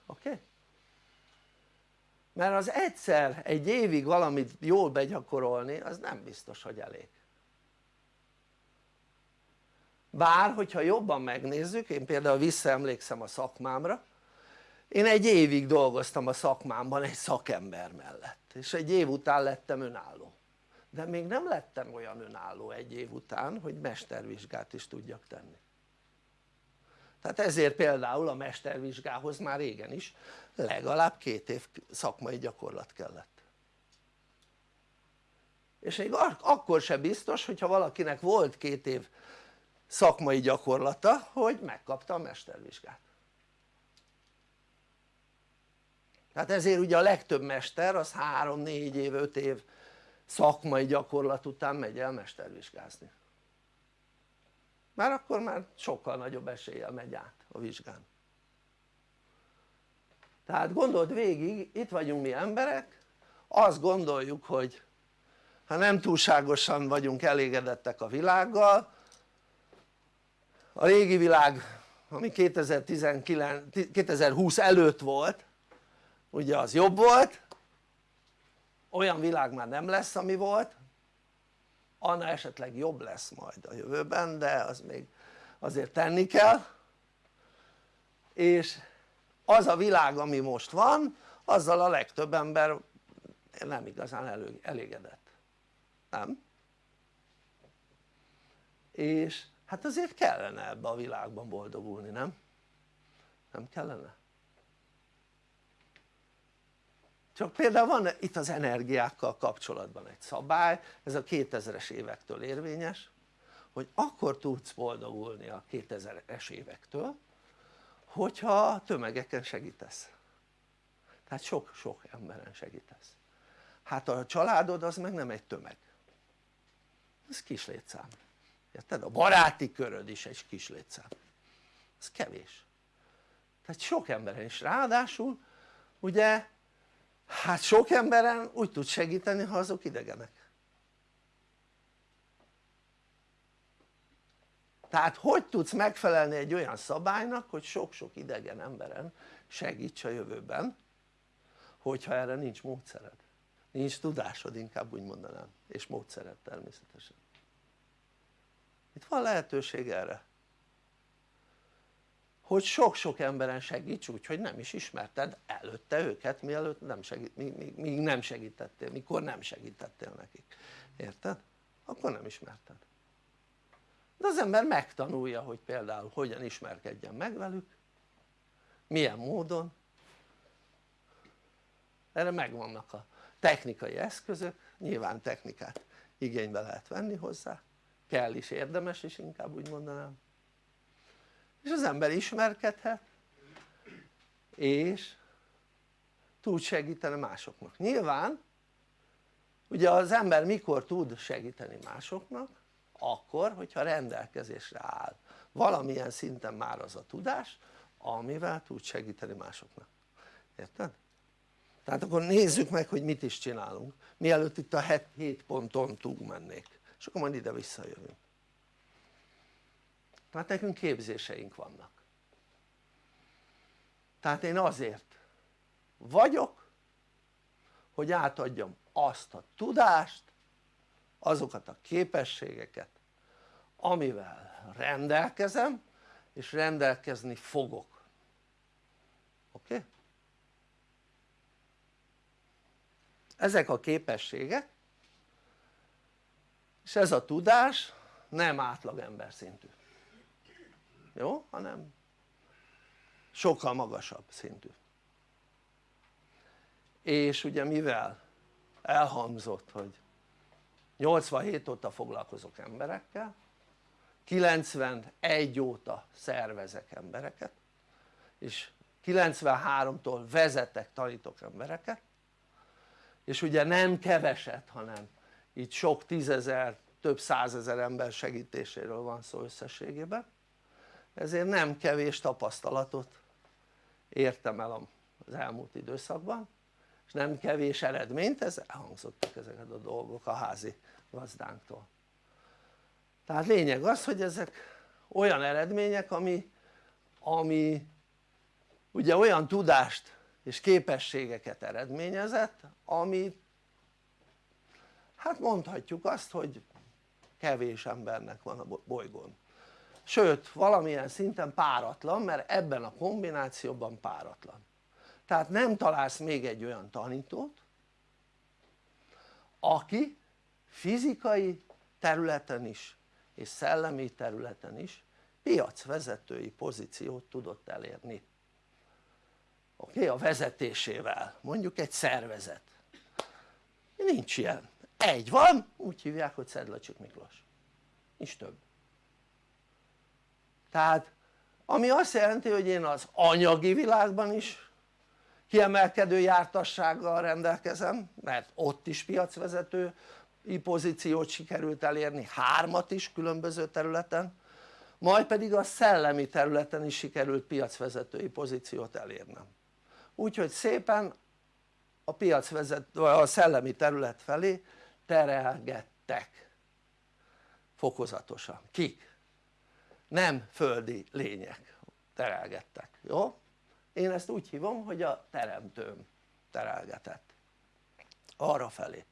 oké? Okay? mert az egyszer egy évig valamit jól begyakorolni az nem biztos hogy elég bár hogyha jobban megnézzük, én például visszaemlékszem a szakmámra én egy évig dolgoztam a szakmámban egy szakember mellett és egy év után lettem önálló. De még nem lettem olyan önálló egy év után hogy mestervizsgát is tudjak tenni. Tehát ezért például a mestervizsgához már régen is legalább két év szakmai gyakorlat kellett. És még akkor se biztos hogyha valakinek volt két év szakmai gyakorlata hogy megkapta a mestervizsgát. Tehát ezért ugye a legtöbb mester az 3-4 év, 5 év szakmai gyakorlat után megy el mestervizsgázni. Mert akkor már sokkal nagyobb eséllyel megy át a vizsgán. Tehát gondold végig, itt vagyunk mi emberek azt gondoljuk hogy ha nem túlságosan vagyunk elégedettek a világgal a régi világ ami 2019, 2020 előtt volt ugye az jobb volt. Olyan világ már nem lesz ami volt. Annál esetleg jobb lesz majd a jövőben de az még azért tenni kell. És az a világ ami most van azzal a legtöbb ember nem igazán elégedett. Nem? és hát azért kellene ebbe a világban boldogulni nem? nem kellene? csak például van itt az energiákkal kapcsolatban egy szabály ez a 2000-es évektől érvényes hogy akkor tudsz boldogulni a 2000-es évektől hogyha tömegeken segítesz tehát sok-sok emberen segítesz hát a családod az meg nem egy tömeg ez kis létszám érted? a baráti köröd is egy kis létszám ez kevés. Tehát sok emberen is. Ráadásul ugye hát sok emberen úgy tud segíteni ha azok idegenek. Tehát hogy tudsz megfelelni egy olyan szabálynak hogy sok-sok idegen emberen segíts a jövőben hogyha erre nincs módszered? Nincs tudásod inkább úgy mondanám. És módszered természetesen itt van lehetőség erre. Hogy sok-sok emberen segíts úgy hogy nem is ismerted előtte őket mielőtt nem segít, míg, míg nem segítettél, mikor nem segítettél nekik, érted? akkor nem ismerted. De az ember megtanulja hogy például hogyan ismerkedjen meg velük milyen módon. Erre megvannak a technikai eszközök, nyilván technikát igénybe lehet venni hozzá kell is, érdemes is inkább úgy mondanám. És az ember ismerkedhet és tud segíteni másoknak. Nyilván ugye az ember mikor tud segíteni másoknak? Akkor hogyha rendelkezésre áll. Valamilyen szinten már az a tudás amivel tud segíteni másoknak. Érted? tehát akkor nézzük meg hogy mit is csinálunk. Mielőtt itt a 7 ponton túl mennék és akkor majd ide visszajövünk. Tehát nekünk képzéseink vannak. Tehát én azért vagyok hogy átadjam azt a tudást azokat a képességeket amivel rendelkezem és rendelkezni fogok. Oké? Ezek a képességek és ez a tudás nem átlag ember szintű jó? hanem sokkal magasabb szintű és ugye mivel elhangzott hogy 87 óta foglalkozok emberekkel 91 óta szervezek embereket és 93-tól vezetek, tanítok embereket és ugye nem keveset hanem itt sok tízezer, több százezer ember segítéséről van szó összességében. Ezért nem kevés tapasztalatot értem el az elmúlt időszakban és nem kevés eredményt, ez elhangzottak ezeket a dolgok a házi gazdánktól. Tehát lényeg az hogy ezek olyan eredmények ami, ami ugye olyan tudást és képességeket eredményezett ami hát mondhatjuk azt hogy kevés embernek van a bolygón sőt valamilyen szinten páratlan mert ebben a kombinációban páratlan tehát nem találsz még egy olyan tanítót aki fizikai területen is és szellemi területen is piacvezetői pozíciót tudott elérni oké? Okay? a vezetésével mondjuk egy szervezet nincs ilyen, egy van úgy hívják hogy Szedlacsik Miklós. Nincs több. Tehát ami azt jelenti hogy én az anyagi világban is kiemelkedő jártassággal rendelkezem mert ott is piacvezető pozíciót sikerült elérni, hármat is különböző területen majd pedig a szellemi területen is sikerült piacvezetői pozíciót elérnem. Úgyhogy szépen a piacvezető, a szellemi terület felé terelgettek. Fokozatosan, kik? nem földi lények terelgettek, jó? én ezt úgy hívom hogy a teremtőm terelgetett. Arra felé.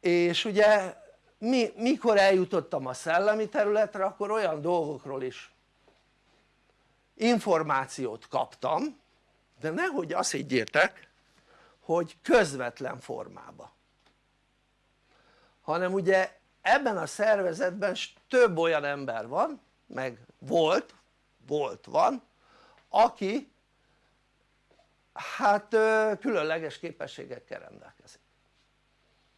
És ugye mi, mikor eljutottam a szellemi területre akkor olyan dolgokról is információt kaptam de nehogy azt higgyétek hogy közvetlen formába hanem ugye ebben a szervezetben több olyan ember van meg volt, volt, van aki hát különleges képességekkel rendelkezik.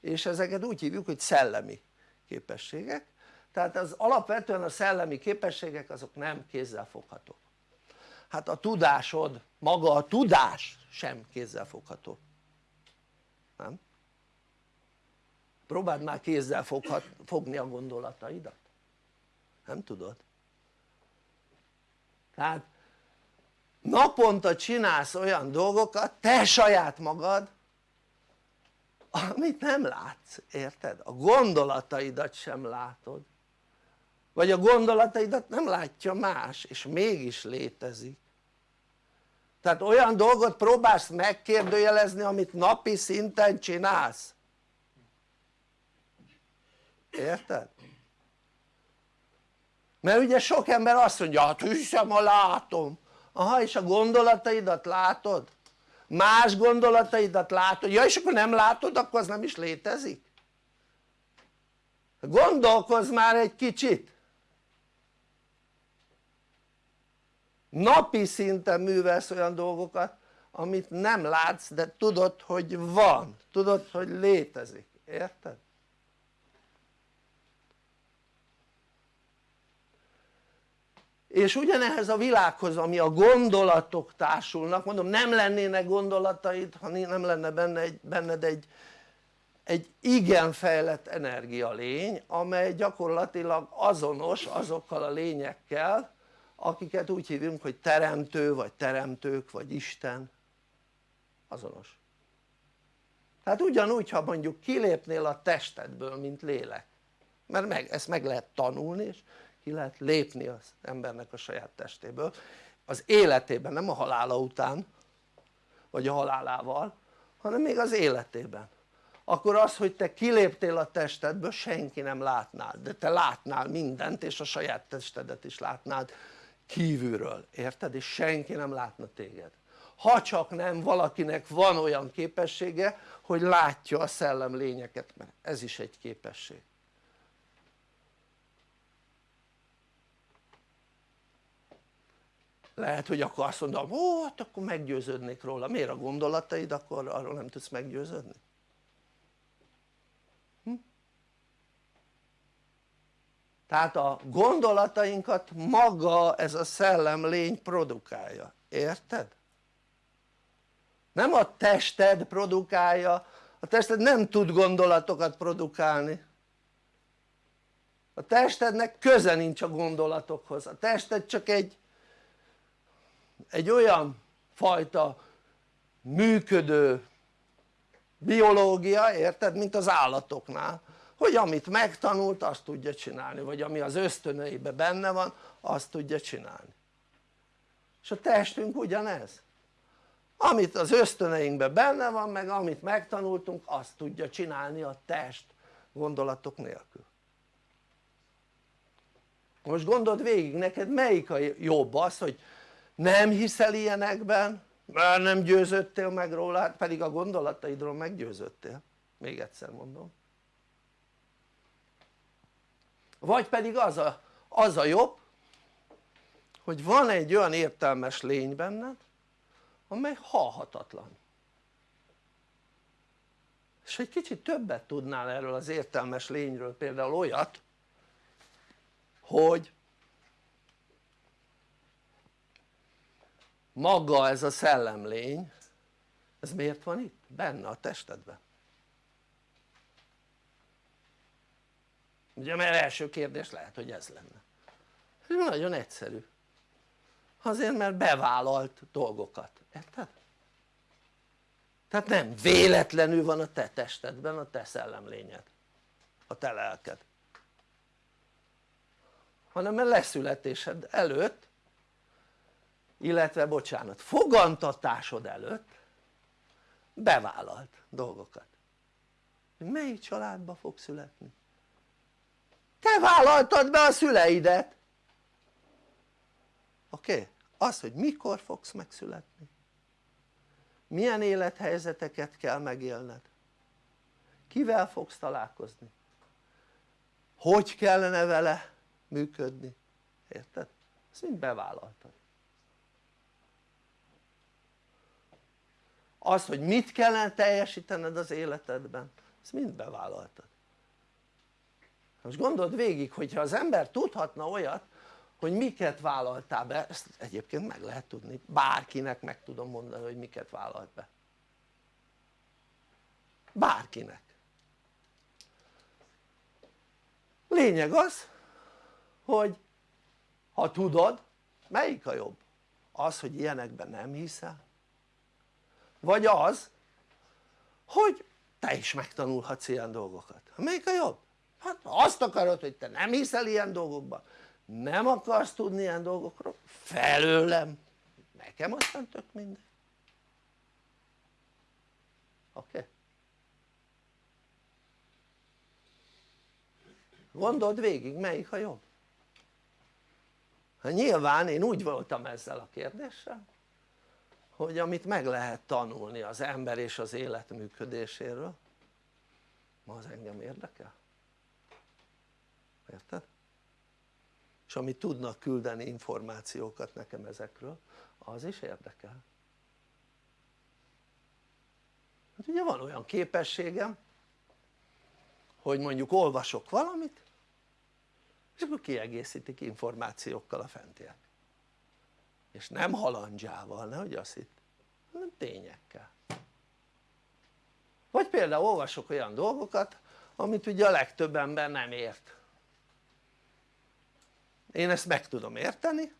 És ezeket úgy hívjuk hogy szellemi képességek. Tehát az alapvetően a szellemi képességek azok nem kézzelfoghatók. Hát a tudásod, maga a tudás sem kézzelfogható. Nem? Próbáld már kézzel foghat, fogni a gondolataidat nem tudod? tehát naponta csinálsz olyan dolgokat te saját magad amit nem látsz, érted? a gondolataidat sem látod vagy a gondolataidat nem látja más és mégis létezik tehát olyan dolgot próbálsz megkérdőjelezni amit napi szinten csinálsz érted? mert ugye sok ember azt mondja hát hiszem ha látom aha és a gondolataidat látod? más gondolataidat látod, ja és akkor nem látod akkor az nem is létezik gondolkozz már egy kicsit napi szinten művelsz olyan dolgokat amit nem látsz de tudod hogy van, tudod hogy létezik, érted? És ugyanehhez a világhoz ami a gondolatok társulnak mondom nem lennének gondolataid ha nem lenne benne egy, benned egy, egy igen fejlett energialény amely gyakorlatilag azonos azokkal a lényekkel akiket úgy hívunk hogy teremtő vagy teremtők vagy Isten. Azonos. Hát ugyanúgy ha mondjuk kilépnél a testedből mint lélek. Mert meg, ezt meg lehet tanulni és ki lehet lépni az embernek a saját testéből. Az életében, nem a halála után vagy a halálával hanem még az életében. Akkor az hogy te kiléptél a testedből senki nem látnál de te látnál mindent és a saját testedet is látnád kívülről, érted? és senki nem látna téged. Ha csak nem valakinek van olyan képessége hogy látja a szellem lényeket mert ez is egy képesség lehet hogy akkor azt mondom ó hát akkor meggyőződnék róla, miért a gondolataid akkor arról nem tudsz meggyőződni? Hm? tehát a gondolatainkat maga ez a szellem lény produkálja, érted? nem a tested produkálja, a tested nem tud gondolatokat produkálni a testednek köze nincs a gondolatokhoz, a tested csak egy egy olyan fajta működő biológia, érted? mint az állatoknál hogy amit megtanult azt tudja csinálni vagy ami az ösztöneiben benne van azt tudja csinálni és a testünk ugyanez amit az ösztöneinkben benne van meg amit megtanultunk azt tudja csinálni a test gondolatok nélkül most gondold végig neked melyik a jobb az hogy nem hiszel ilyenekben? Mert nem győződtél meg róla pedig a gondolataidról meggyőződtél még egyszer mondom. Vagy pedig az a, az a jobb hogy van egy olyan értelmes lény benned amely halhatatlan. És egy kicsit többet tudnál erről az értelmes lényről például olyat hogy maga ez a szellemlény ez miért van itt? benne a testedben. Ugye mert első kérdés lehet hogy ez lenne. Ez nagyon egyszerű. Azért mert bevállalt dolgokat, érted? tehát nem véletlenül van a te testedben a te szellemlényed. A te lelked. Hanem mert leszületésed előtt illetve bocsánat fogantatásod előtt bevállalt dolgokat. Hogy melyik családba fog születni? Te vállaltad be a szüleidet! Oké? Okay? az hogy mikor fogsz megszületni? Milyen élethelyzeteket kell megélned? Kivel fogsz találkozni? Hogy kellene vele működni? Érted? ezt mind bevállaltad az hogy mit kellene teljesítened az életedben ezt mind bevállaltad. Most gondold végig hogyha az ember tudhatna olyat hogy miket vállaltál be, ezt egyébként meg lehet tudni, bárkinek meg tudom mondani hogy miket vállalt be. Bárkinek. Lényeg az hogy ha tudod melyik a jobb? az hogy ilyenekben nem hiszel vagy az hogy te is megtanulhatsz ilyen dolgokat, melyik a jobb? hát azt akarod hogy te nem hiszel ilyen dolgokban nem akarsz tudni ilyen dolgokról felőlem nekem aztán tök mindegy oké? Gondold végig melyik a jobb hát nyilván én úgy voltam ezzel a kérdéssel hogy amit meg lehet tanulni az ember és az élet működéséről. Az engem érdekel. Érted? és amit tudnak küldeni információkat nekem ezekről az is érdekel. Hát ugye van olyan képességem hogy mondjuk olvasok valamit és akkor kiegészítik információkkal a fentiek és nem halandzsával, nehogy azt hitt, hanem tényekkel. Vagy például olvasok olyan dolgokat amit ugye a legtöbb ember nem ért. Én ezt meg tudom érteni.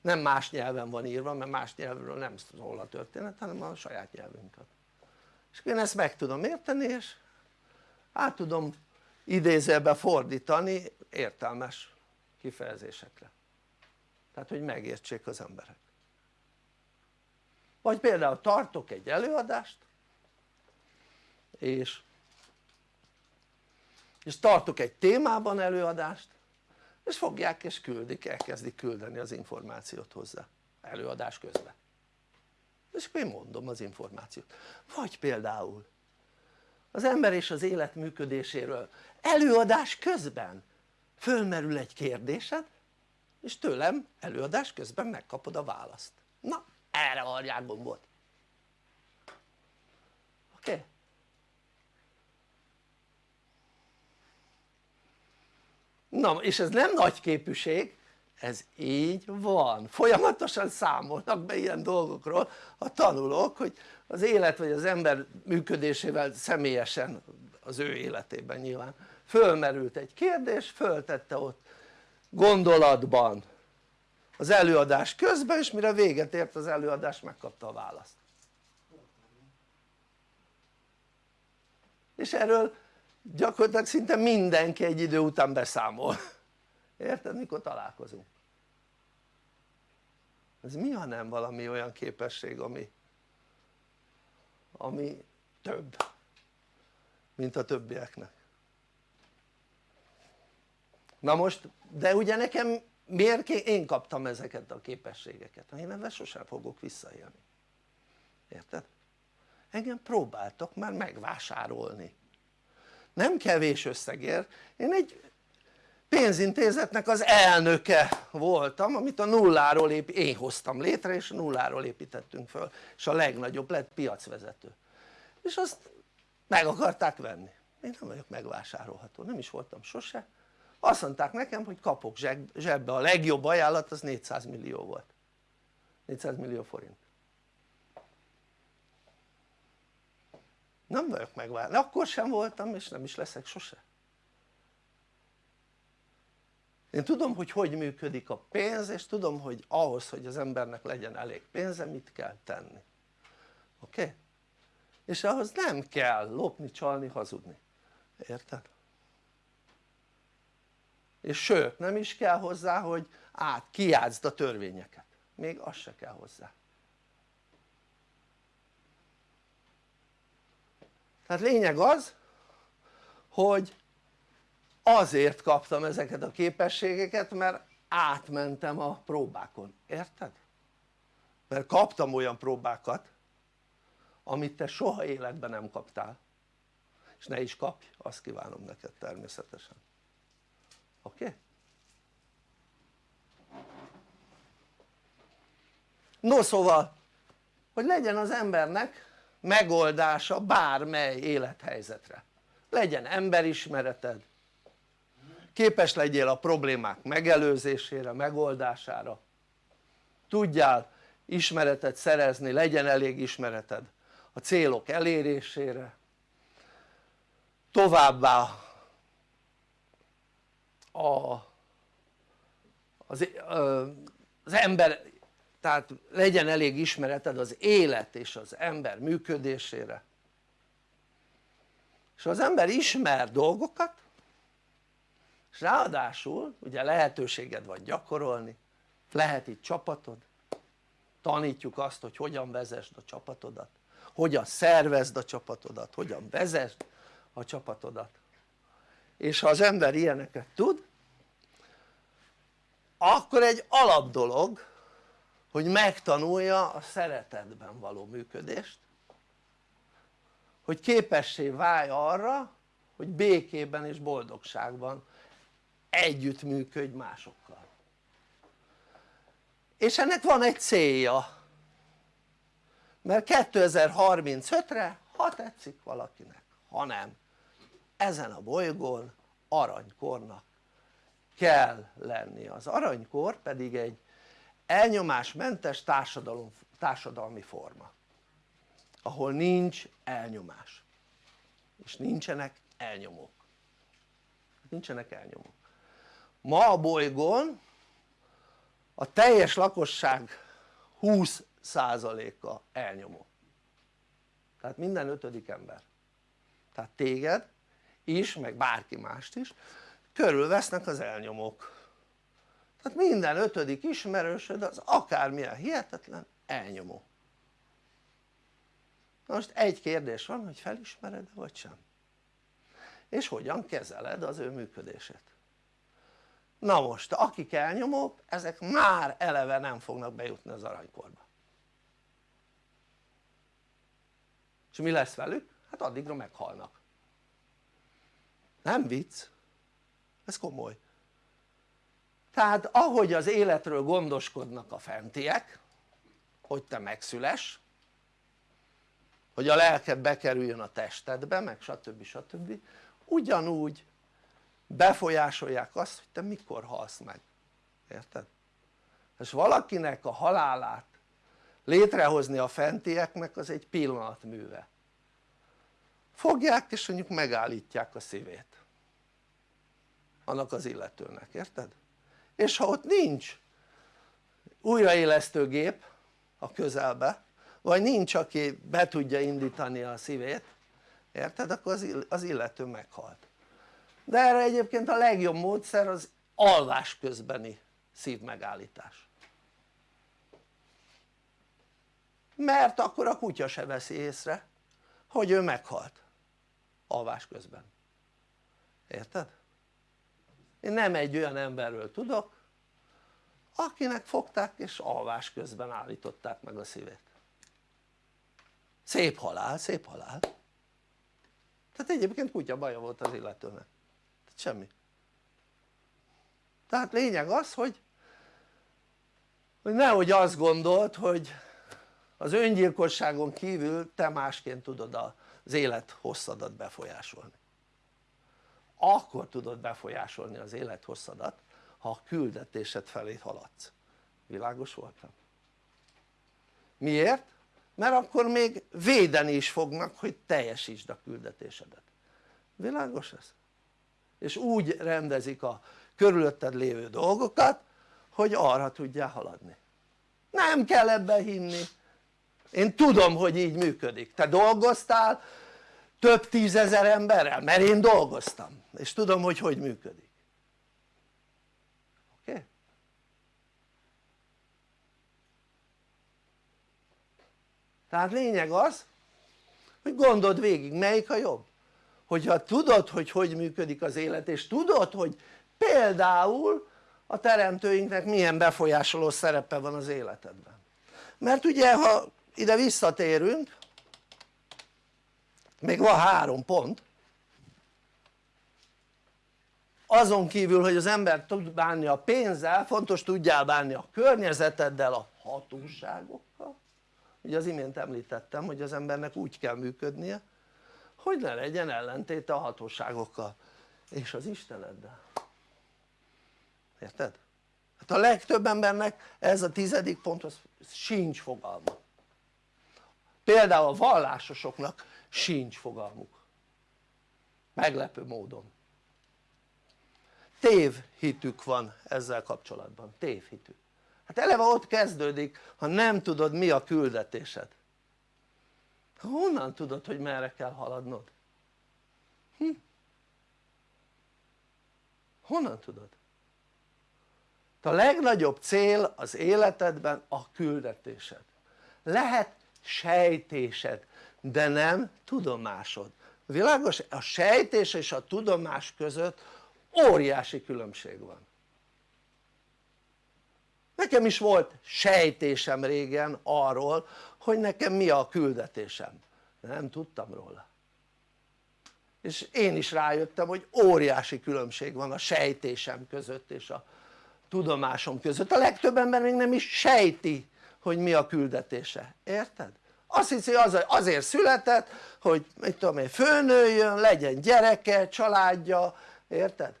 Nem más nyelven van írva mert más nyelvről nem szól a történet hanem a saját nyelvünkön és én ezt meg tudom érteni és át tudom idézőbe fordítani értelmes kifejezésekre tehát hogy megértsék az emberek. Vagy például tartok egy előadást és és tartok egy témában előadást és fogják és küldik, elkezdik küldeni az információt hozzá előadás közben. És akkor én mondom az információt. Vagy például az ember és az élet működéséről. Előadás közben fölmerül egy kérdésed és tőlem előadás közben megkapod a választ na erre varják gombot oké? Okay? na és ez nem nagy képűség ez így van, folyamatosan számolnak be ilyen dolgokról a tanulók hogy az élet vagy az ember működésével személyesen az ő életében nyilván fölmerült egy kérdés, föltette ott gondolatban. Az előadás közben és mire véget ért az előadás megkapta a választ. És erről gyakorlatilag szinte mindenki egy idő után beszámol. Érted mikor találkozunk? Ez mi ha nem valami olyan képesség ami ami több mint a többieknek na most de ugye nekem miért én kaptam ezeket a képességeket? Én ebben sosem fogok visszaélni érted? engem próbáltak már megvásárolni. Nem kevés összegért. Én egy pénzintézetnek az elnöke voltam amit a nulláról ép, én hoztam létre és nulláról építettünk föl és a legnagyobb lett piacvezető. És azt meg akarták venni. Én nem vagyok megvásárolható, nem is voltam sose azt mondták nekem hogy kapok zsebbe a legjobb ajánlat az 400 millió volt 400 millió forint nem vagyok megválni, akkor sem voltam és nem is leszek sose én tudom hogy hogy működik a pénz és tudom hogy ahhoz hogy az embernek legyen elég pénze mit kell tenni oké? Okay? és ahhoz nem kell lopni, csalni, hazudni érted? És sőt nem is kell hozzá hogy át kiátszd a törvényeket még az se kell hozzá tehát lényeg az hogy azért kaptam ezeket a képességeket mert átmentem a próbákon, érted? mert kaptam olyan próbákat amit te soha életben nem kaptál és ne is kapj, azt kívánom neked természetesen? Okay? no szóval hogy legyen az embernek megoldása bármely élethelyzetre. Legyen emberismereted képes legyél a problémák megelőzésére, megoldására. Tudjál ismeretet szerezni, legyen elég ismereted a célok elérésére. Továbbá a, az, az ember tehát legyen elég ismereted az élet és az ember működésére. És az ember ismer dolgokat és ráadásul ugye lehetőséged van gyakorolni lehet itt csapatod tanítjuk azt hogy hogyan vezesd a csapatodat hogyan szervezd a csapatodat, hogyan vezesd a csapatodat. És ha az ember ilyeneket tud akkor egy alap dolog hogy megtanulja a szeretetben való működést hogy képessé válj arra hogy békében és boldogságban együttműködj másokkal. És ennek van egy célja. Mert 2035-re ha tetszik valakinek, ha nem ezen a bolygón aranykornak kell lenni, az aranykor pedig egy elnyomásmentes társadalom, társadalmi forma ahol nincs elnyomás. És nincsenek elnyomók. Nincsenek elnyomók. Ma a bolygón a teljes lakosság 20%-a elnyomó. Tehát minden ötödik ember. Tehát téged is meg bárki mást is körülvesznek az elnyomók. Tehát minden ötödik ismerősöd az akármilyen hihetetlen elnyomó. Most egy kérdés van hogy felismered vagy sem? És hogyan kezeled az ő működését? Na most akik elnyomók ezek már eleve nem fognak bejutni az aranykorba. És mi lesz velük? hát addigra meghalnak. Nem vicc ez komoly tehát ahogy az életről gondoskodnak a fentiek hogy te megszüles hogy a lelked bekerüljön a testedbe meg stb. stb. ugyanúgy befolyásolják azt hogy te mikor halsz meg, érted? és valakinek a halálát létrehozni a fentieknek az egy pillanatműve fogják és mondjuk megállítják a szívét annak az illetőnek, érted? és ha ott nincs újraélesztő gép a közelbe vagy nincs aki be tudja indítani a szívét érted? akkor az illető meghalt de erre egyébként a legjobb módszer az alvás közbeni szívmegállítás mert akkor a kutya se veszi észre hogy ő meghalt alvás közben érted? Én nem egy olyan emberről tudok akinek fogták és alvás közben állították meg a szívét. Szép halál, szép halál. Tehát egyébként kutya baja volt az illetőnek. Tehát semmi. Tehát lényeg az hogy hogy nehogy azt gondolt hogy az öngyilkosságon kívül te másként tudod az élet hosszadat befolyásolni akkor tudod befolyásolni az élet hosszadat ha a küldetésed felé haladsz világos voltam? miért? mert akkor még védeni is fognak hogy teljesítsd a küldetésedet világos ez? és úgy rendezik a körülötted lévő dolgokat hogy arra tudjál haladni nem kell ebben hinni én tudom hogy így működik, te dolgoztál több tízezer emberrel? mert én dolgoztam és tudom hogy hogy működik oké? Okay? tehát lényeg az hogy gondold végig melyik a jobb hogyha tudod hogy hogy működik az élet és tudod hogy például a teremtőinknek milyen befolyásoló szerepe van az életedben mert ugye ha ide visszatérünk még van három pont. Azon kívül hogy az ember tud bánni a pénzzel fontos tudjál bánni a környezeteddel a hatóságokkal. Ugye az imént említettem hogy az embernek úgy kell működnie hogy ne legyen ellentéte a hatóságokkal és az Isteneddel. Érted? hát a legtöbb embernek ez a tizedik pont az sincs fogalma. Például a vallásosoknak sincs fogalmuk meglepő módon tévhitük van ezzel kapcsolatban, tévhitük hát eleve ott kezdődik ha nem tudod mi a küldetésed honnan tudod hogy merre kell haladnod? Hm? honnan tudod? a legnagyobb cél az életedben a küldetésed lehet sejtésed de nem tudomásod. Világos? a sejtés és a tudomás között óriási különbség van. Nekem is volt sejtésem régen arról hogy nekem mi a küldetésem. De nem tudtam róla. És én is rájöttem hogy óriási különbség van a sejtésem között és a tudomásom között. A legtöbb ember még nem is sejti hogy mi a küldetése, érted? azt hiszi az, azért született hogy mit tudom én főnőjön, legyen gyereke, családja, érted?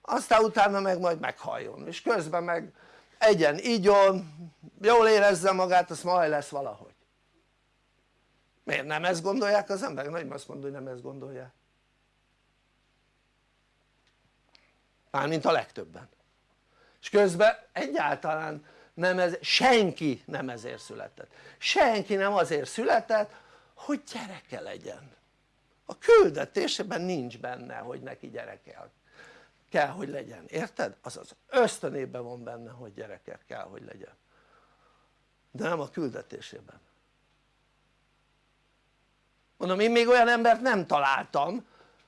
aztán utána meg majd meghalljon és közben meg egyen, igyon, jól érezze magát az majd lesz valahogy miért nem ezt gondolják az emberek? nem azt mondja hogy nem ezt gondolják mármint a legtöbben és közben egyáltalán nem ez, senki nem ezért született. Senki nem azért született hogy gyereke legyen. A küldetésében nincs benne hogy neki gyereke kell hogy legyen, érted? azaz ösztönében van benne hogy gyereke kell hogy legyen. De nem a küldetésében. Mondom én még olyan embert nem találtam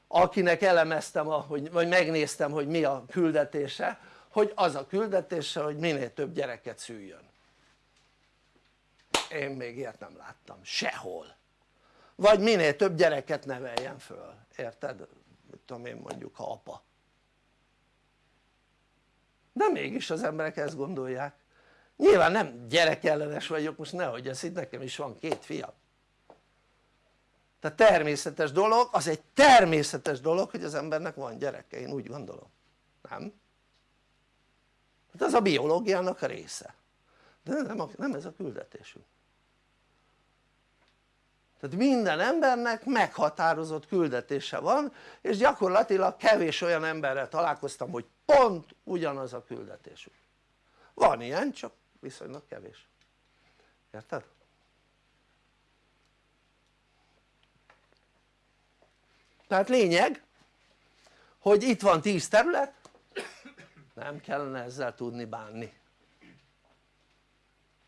akinek elemeztem hogy, vagy megnéztem hogy mi a küldetése hogy az a küldetése hogy minél több gyereket szüljön. Én még ilyet nem láttam. Sehol. Vagy minél több gyereket neveljen föl, érted? mit tudom én mondjuk ha apa. De mégis az emberek ezt gondolják. Nyilván nem gyerekellenes vagyok most nehogy ezt itt nekem is van két fiam. Tehát természetes dolog, az egy természetes dolog hogy az embernek van gyereke, én úgy gondolom, nem? Hát az a biológiának része. De nem, a, nem ez a küldetésünk. Tehát minden embernek meghatározott küldetése van és gyakorlatilag kevés olyan emberrel találkoztam hogy pont ugyanaz a küldetésük. Van ilyen csak viszonylag kevés. Érted? tehát lényeg hogy itt van 10 terület nem kellene ezzel tudni bánni.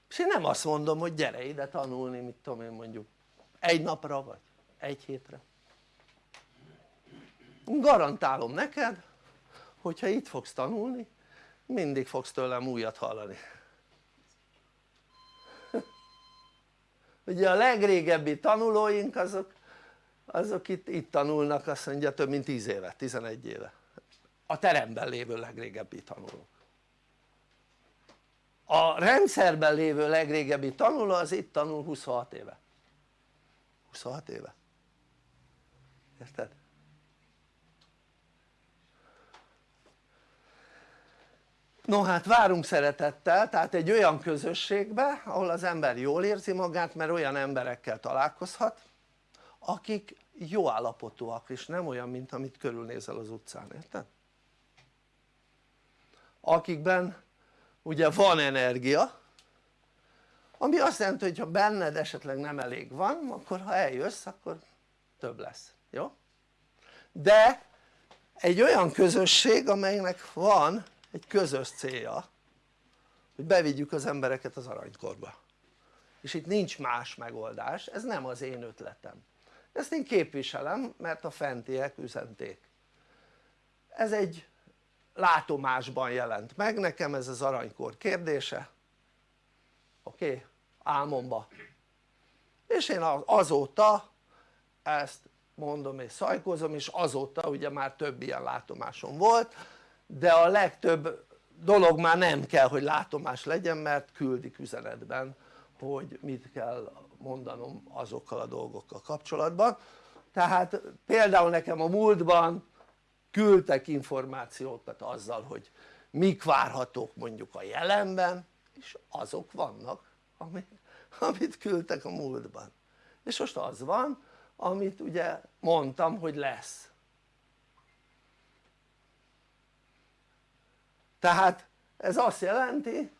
És én nem azt mondom hogy gyere ide tanulni mit tudom én mondjuk egy napra vagy egy hétre. Garantálom neked hogyha itt fogsz tanulni mindig fogsz tőlem újat hallani. Ugye a legrégebbi tanulóink azok azok itt, itt tanulnak azt mondja több mint 10 éve, 11 éve a teremben lévő legrégebbi tanulók a rendszerben lévő legrégebbi tanuló az itt tanul 26 éve 26 éve érted? no hát várunk szeretettel tehát egy olyan közösségbe ahol az ember jól érzi magát mert olyan emberekkel találkozhat akik jó állapotúak és nem olyan mint amit körülnézel az utcán, érted? Akikben ugye van energia ami azt jelenti hogy ha benned esetleg nem elég van akkor ha eljössz akkor több lesz, jó? de egy olyan közösség amelynek van egy közös célja hogy bevigyük az embereket az aranykorba. És itt nincs más megoldás, ez nem az én ötletem. Ezt én képviselem mert a fentiek üzenték. Ez egy látomásban jelent meg nekem ez az aranykor kérdése oké? Okay? álmomba és én azóta ezt mondom és szajkozom és azóta ugye már több ilyen látomásom volt de a legtöbb dolog már nem kell hogy látomás legyen mert küldik üzenetben hogy mit kell mondanom azokkal a dolgokkal kapcsolatban tehát például nekem a múltban küldtek információkat azzal hogy mik várhatók mondjuk a jelenben és azok vannak amit, küldtek a múltban. És most az van amit ugye mondtam hogy lesz. Tehát ez azt jelenti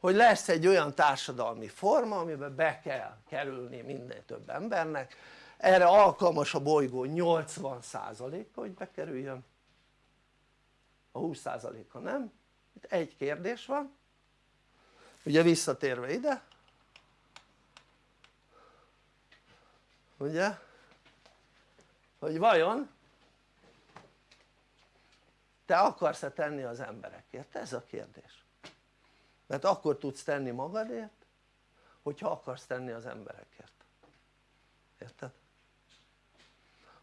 hogy lesz egy olyan társadalmi forma amiben be kell kerülni minél több embernek. Erre alkalmas a bolygó 80%-a hogy bekerüljön a 20%-a nem. Itt egy kérdés van. Ugye visszatérve ide ugye hogy vajon te akarsz-e tenni az emberekért? ez a kérdés. Mert akkor tudsz tenni magadért hogyha akarsz tenni az emberekért. Érted?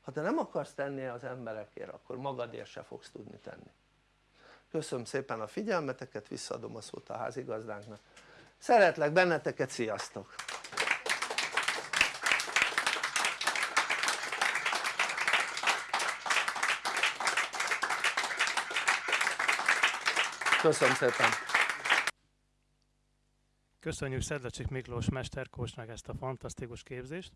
ha te nem akarsz tenni az emberekért akkor magadért se fogsz tudni tenni köszönöm szépen a figyelmeteket visszaadom a szót a házigazdánknak szeretlek benneteket, sziasztok! köszönöm szépen! Köszönjük Szedlecsik Miklós mesterkósnak ezt a fantasztikus képzést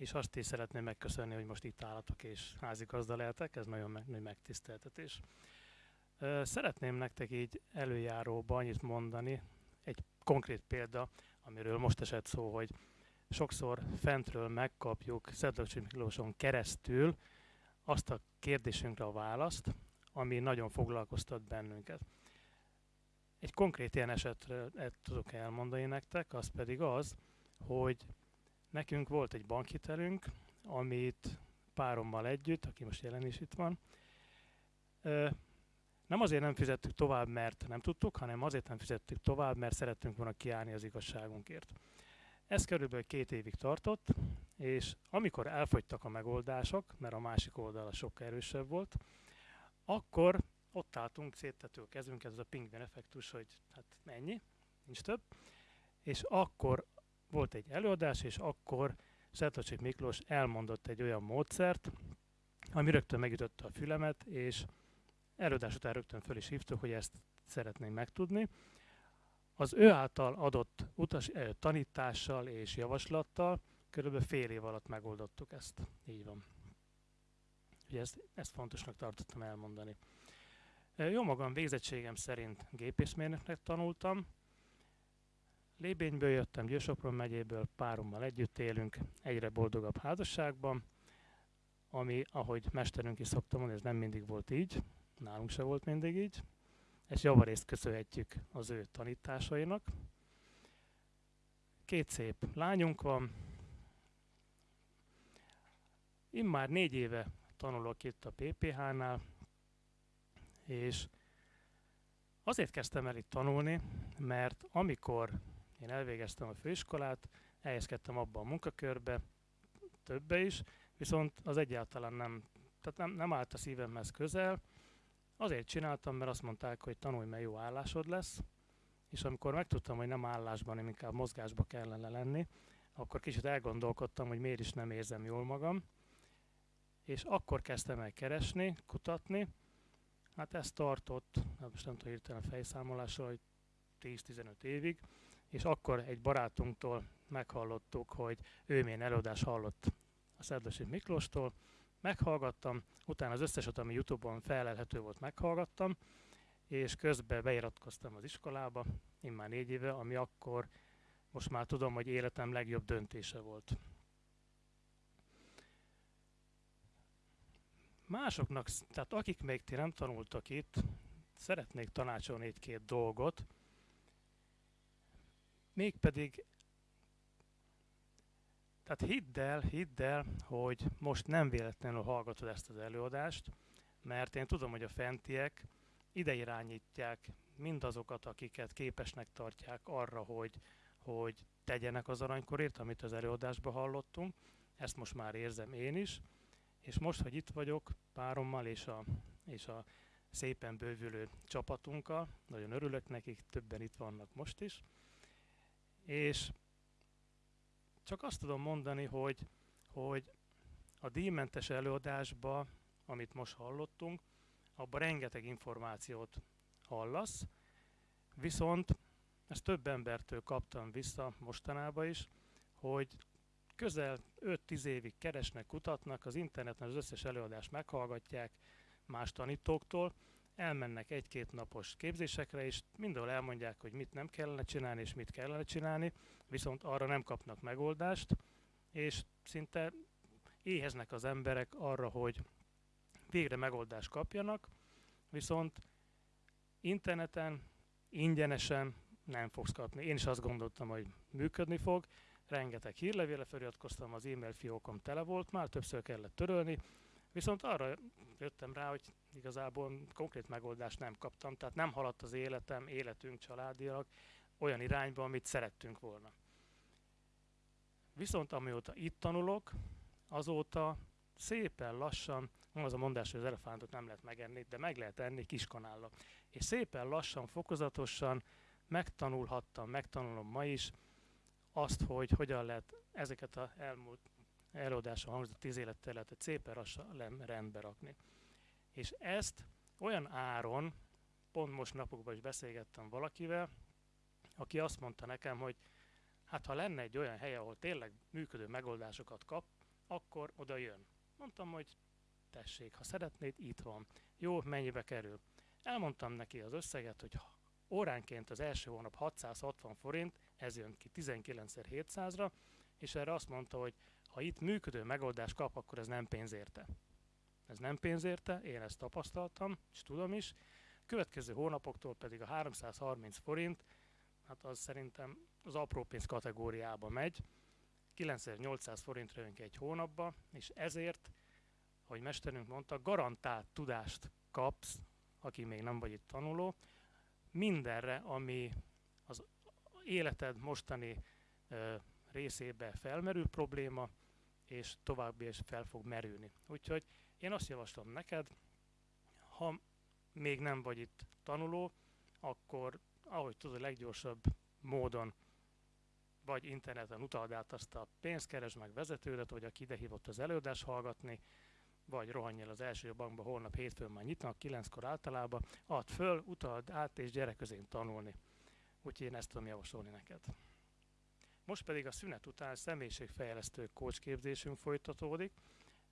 és azt is szeretném megköszönni hogy most itt állatok és házigazda lehetek, ez nagyon nagy megtiszteltetés szeretném nektek így előjáróban annyit mondani egy konkrét példa amiről most esett szó hogy sokszor fentről megkapjuk Szedlacsi Miklóson keresztül azt a kérdésünkre a választ, ami nagyon foglalkoztat bennünket. Egy konkrét ilyen esetre tudok elmondani nektek, az pedig az, hogy nekünk volt egy bankhitelünk, amit párommal együtt, aki most jelen is itt van, nem azért nem fizettük tovább, mert nem tudtuk, hanem azért nem fizettük tovább, mert szerettünk volna kiállni az igazságunkért. Ez körülbelül két évig tartott, és amikor elfogytak a megoldások, mert a másik oldala sokkal erősebb volt, akkor ott álltunk, széttető a kezünket, ez a pingvin effektus, hogy hát mennyi, nincs több, és akkor volt egy előadás, és akkor Szertocsik Miklós elmondott egy olyan módszert, ami rögtön megütötte a fülemet, és előadás után rögtön föl is hívtuk, hogy ezt szeretnénk megtudni. Az ő által adott utas, tanítással és javaslattal körülbelül fél év alatt megoldottuk ezt. Így van. Ugye ezt, ezt fontosnak tartottam elmondani. Jó magam végzettségem szerint gépészmérnöknek tanultam. Lébényből jöttem, Győsopron megyéből, párommal együtt élünk, egyre boldogabb házasságban, ami, ahogy mesterünk is szokta mondani, ez nem mindig volt így, nálunk se volt mindig így. Ezt javarészt köszönhetjük az ő tanításainak. Két szép lányunk van. Én már négy éve tanulok itt a PPH-nál, és azért kezdtem el itt tanulni, mert amikor én elvégeztem a főiskolát, elhelyezkedtem abba a munkakörbe, többe is, viszont az egyáltalán nem, tehát nem, nem állt a szívemhez közel, Azért csináltam, mert azt mondták, hogy tanulj, mert jó állásod lesz, és amikor megtudtam, hogy nem állásban, hanem inkább mozgásba kellene lenni, akkor kicsit elgondolkodtam, hogy miért is nem érzem jól magam, és akkor kezdtem el keresni, kutatni, hát ez tartott, hát most nem tudom hirtelen fejszámolásra, hogy 10-15 évig, és akkor egy barátunktól meghallottuk, hogy ő milyen előadás hallott a Szerdasi Miklóstól, meghallgattam, utána az összeset, ami Youtube-on felelhető volt, meghallgattam, és közben beiratkoztam az iskolába, immár négy éve, ami akkor most már tudom, hogy életem legjobb döntése volt. Másoknak, tehát akik még ti nem tanultak itt, szeretnék tanácsolni egy-két dolgot, mégpedig tehát hidd el, hidd el, hogy most nem véletlenül hallgatod ezt az előadást, mert én tudom, hogy a fentiek ide irányítják mindazokat, akiket képesnek tartják arra, hogy, hogy tegyenek az aranykorért, amit az előadásban hallottunk. Ezt most már érzem én is, és most, hogy itt vagyok párommal és a, és a szépen bővülő csapatunkkal, nagyon örülök nekik, többen itt vannak most is, és csak azt tudom mondani, hogy, hogy a díjmentes előadásba, amit most hallottunk, abban rengeteg információt hallasz, viszont ezt több embertől kaptam vissza mostanában is, hogy közel 5-10 évig keresnek, kutatnak, az interneten az összes előadást meghallgatják más tanítóktól, elmennek egy-két napos képzésekre, és mindenhol elmondják, hogy mit nem kellene csinálni, és mit kellene csinálni, viszont arra nem kapnak megoldást, és szinte éheznek az emberek arra, hogy végre megoldást kapjanak, viszont interneten, ingyenesen nem fogsz kapni. Én is azt gondoltam, hogy működni fog, rengeteg hírlevéle feliratkoztam, az e-mail fiókom tele volt, már többször kellett törölni, viszont arra jöttem rá, hogy igazából konkrét megoldást nem kaptam, tehát nem haladt az életem, életünk családilag olyan irányba, amit szerettünk volna. Viszont amióta itt tanulok, azóta szépen lassan, van az a mondás, hogy az elefántot nem lehet megenni, de meg lehet enni kiskanállal. És szépen lassan, fokozatosan megtanulhattam, megtanulom ma is azt, hogy hogyan lehet ezeket az elmúlt előadáson hangzott tíz életterületet szépen lassan rendbe rakni. És ezt olyan áron, pont most napokban is beszélgettem valakivel, aki azt mondta nekem, hogy hát ha lenne egy olyan hely, ahol tényleg működő megoldásokat kap, akkor oda jön. Mondtam, hogy tessék, ha szeretnéd, itt van. Jó, mennyibe kerül? Elmondtam neki az összeget, hogy óránként az első hónap 660 forint, ez jön ki 19 700-ra, és erre azt mondta, hogy ha itt működő megoldást kap, akkor ez nem pénz érte. Ez nem pénz érte, én ezt tapasztaltam, és tudom is. Következő hónapoktól pedig a 330 forint, hát az szerintem az apró pénz kategóriába megy. 9800 forintra jönk egy hónapba, és ezért, ahogy mesterünk mondta, garantált tudást kapsz, aki még nem vagy itt tanuló, mindenre, ami az életed mostani ö, részébe felmerül probléma, és további is fel fog merülni. Úgyhogy én azt javaslom neked, ha még nem vagy itt tanuló, akkor ahogy tudod, leggyorsabb módon vagy interneten utald át azt a pénzt, keresd meg vezetődet, vagy aki idehívott az előadást hallgatni, vagy rohanj el az első bankba, holnap hétfőn már nyitnak, kilenckor általában, add föl, utald át, és gyere közén tanulni. Úgyhogy én ezt tudom javasolni neked. Most pedig a szünet után személyiségfejlesztő kócsképzésünk folytatódik,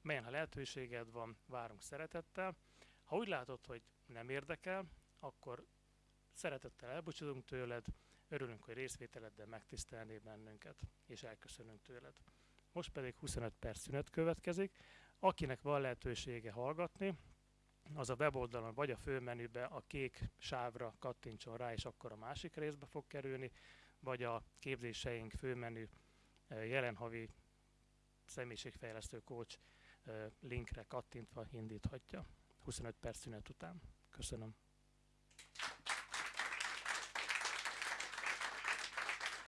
melyen ha lehetőséged van, várunk szeretettel. Ha úgy látod, hogy nem érdekel, akkor szeretettel elbúcsúzunk tőled, örülünk, hogy részvételeddel megtisztelnél bennünket, és elköszönünk tőled. Most pedig 25 perc szünet következik. Akinek van lehetősége hallgatni, az a weboldalon vagy a főmenübe a kék sávra kattintson rá, és akkor a másik részbe fog kerülni, vagy a képzéseink főmenü jelen havi személyiségfejlesztő coach linkre kattintva indíthatja 25 perc szünet után. Köszönöm.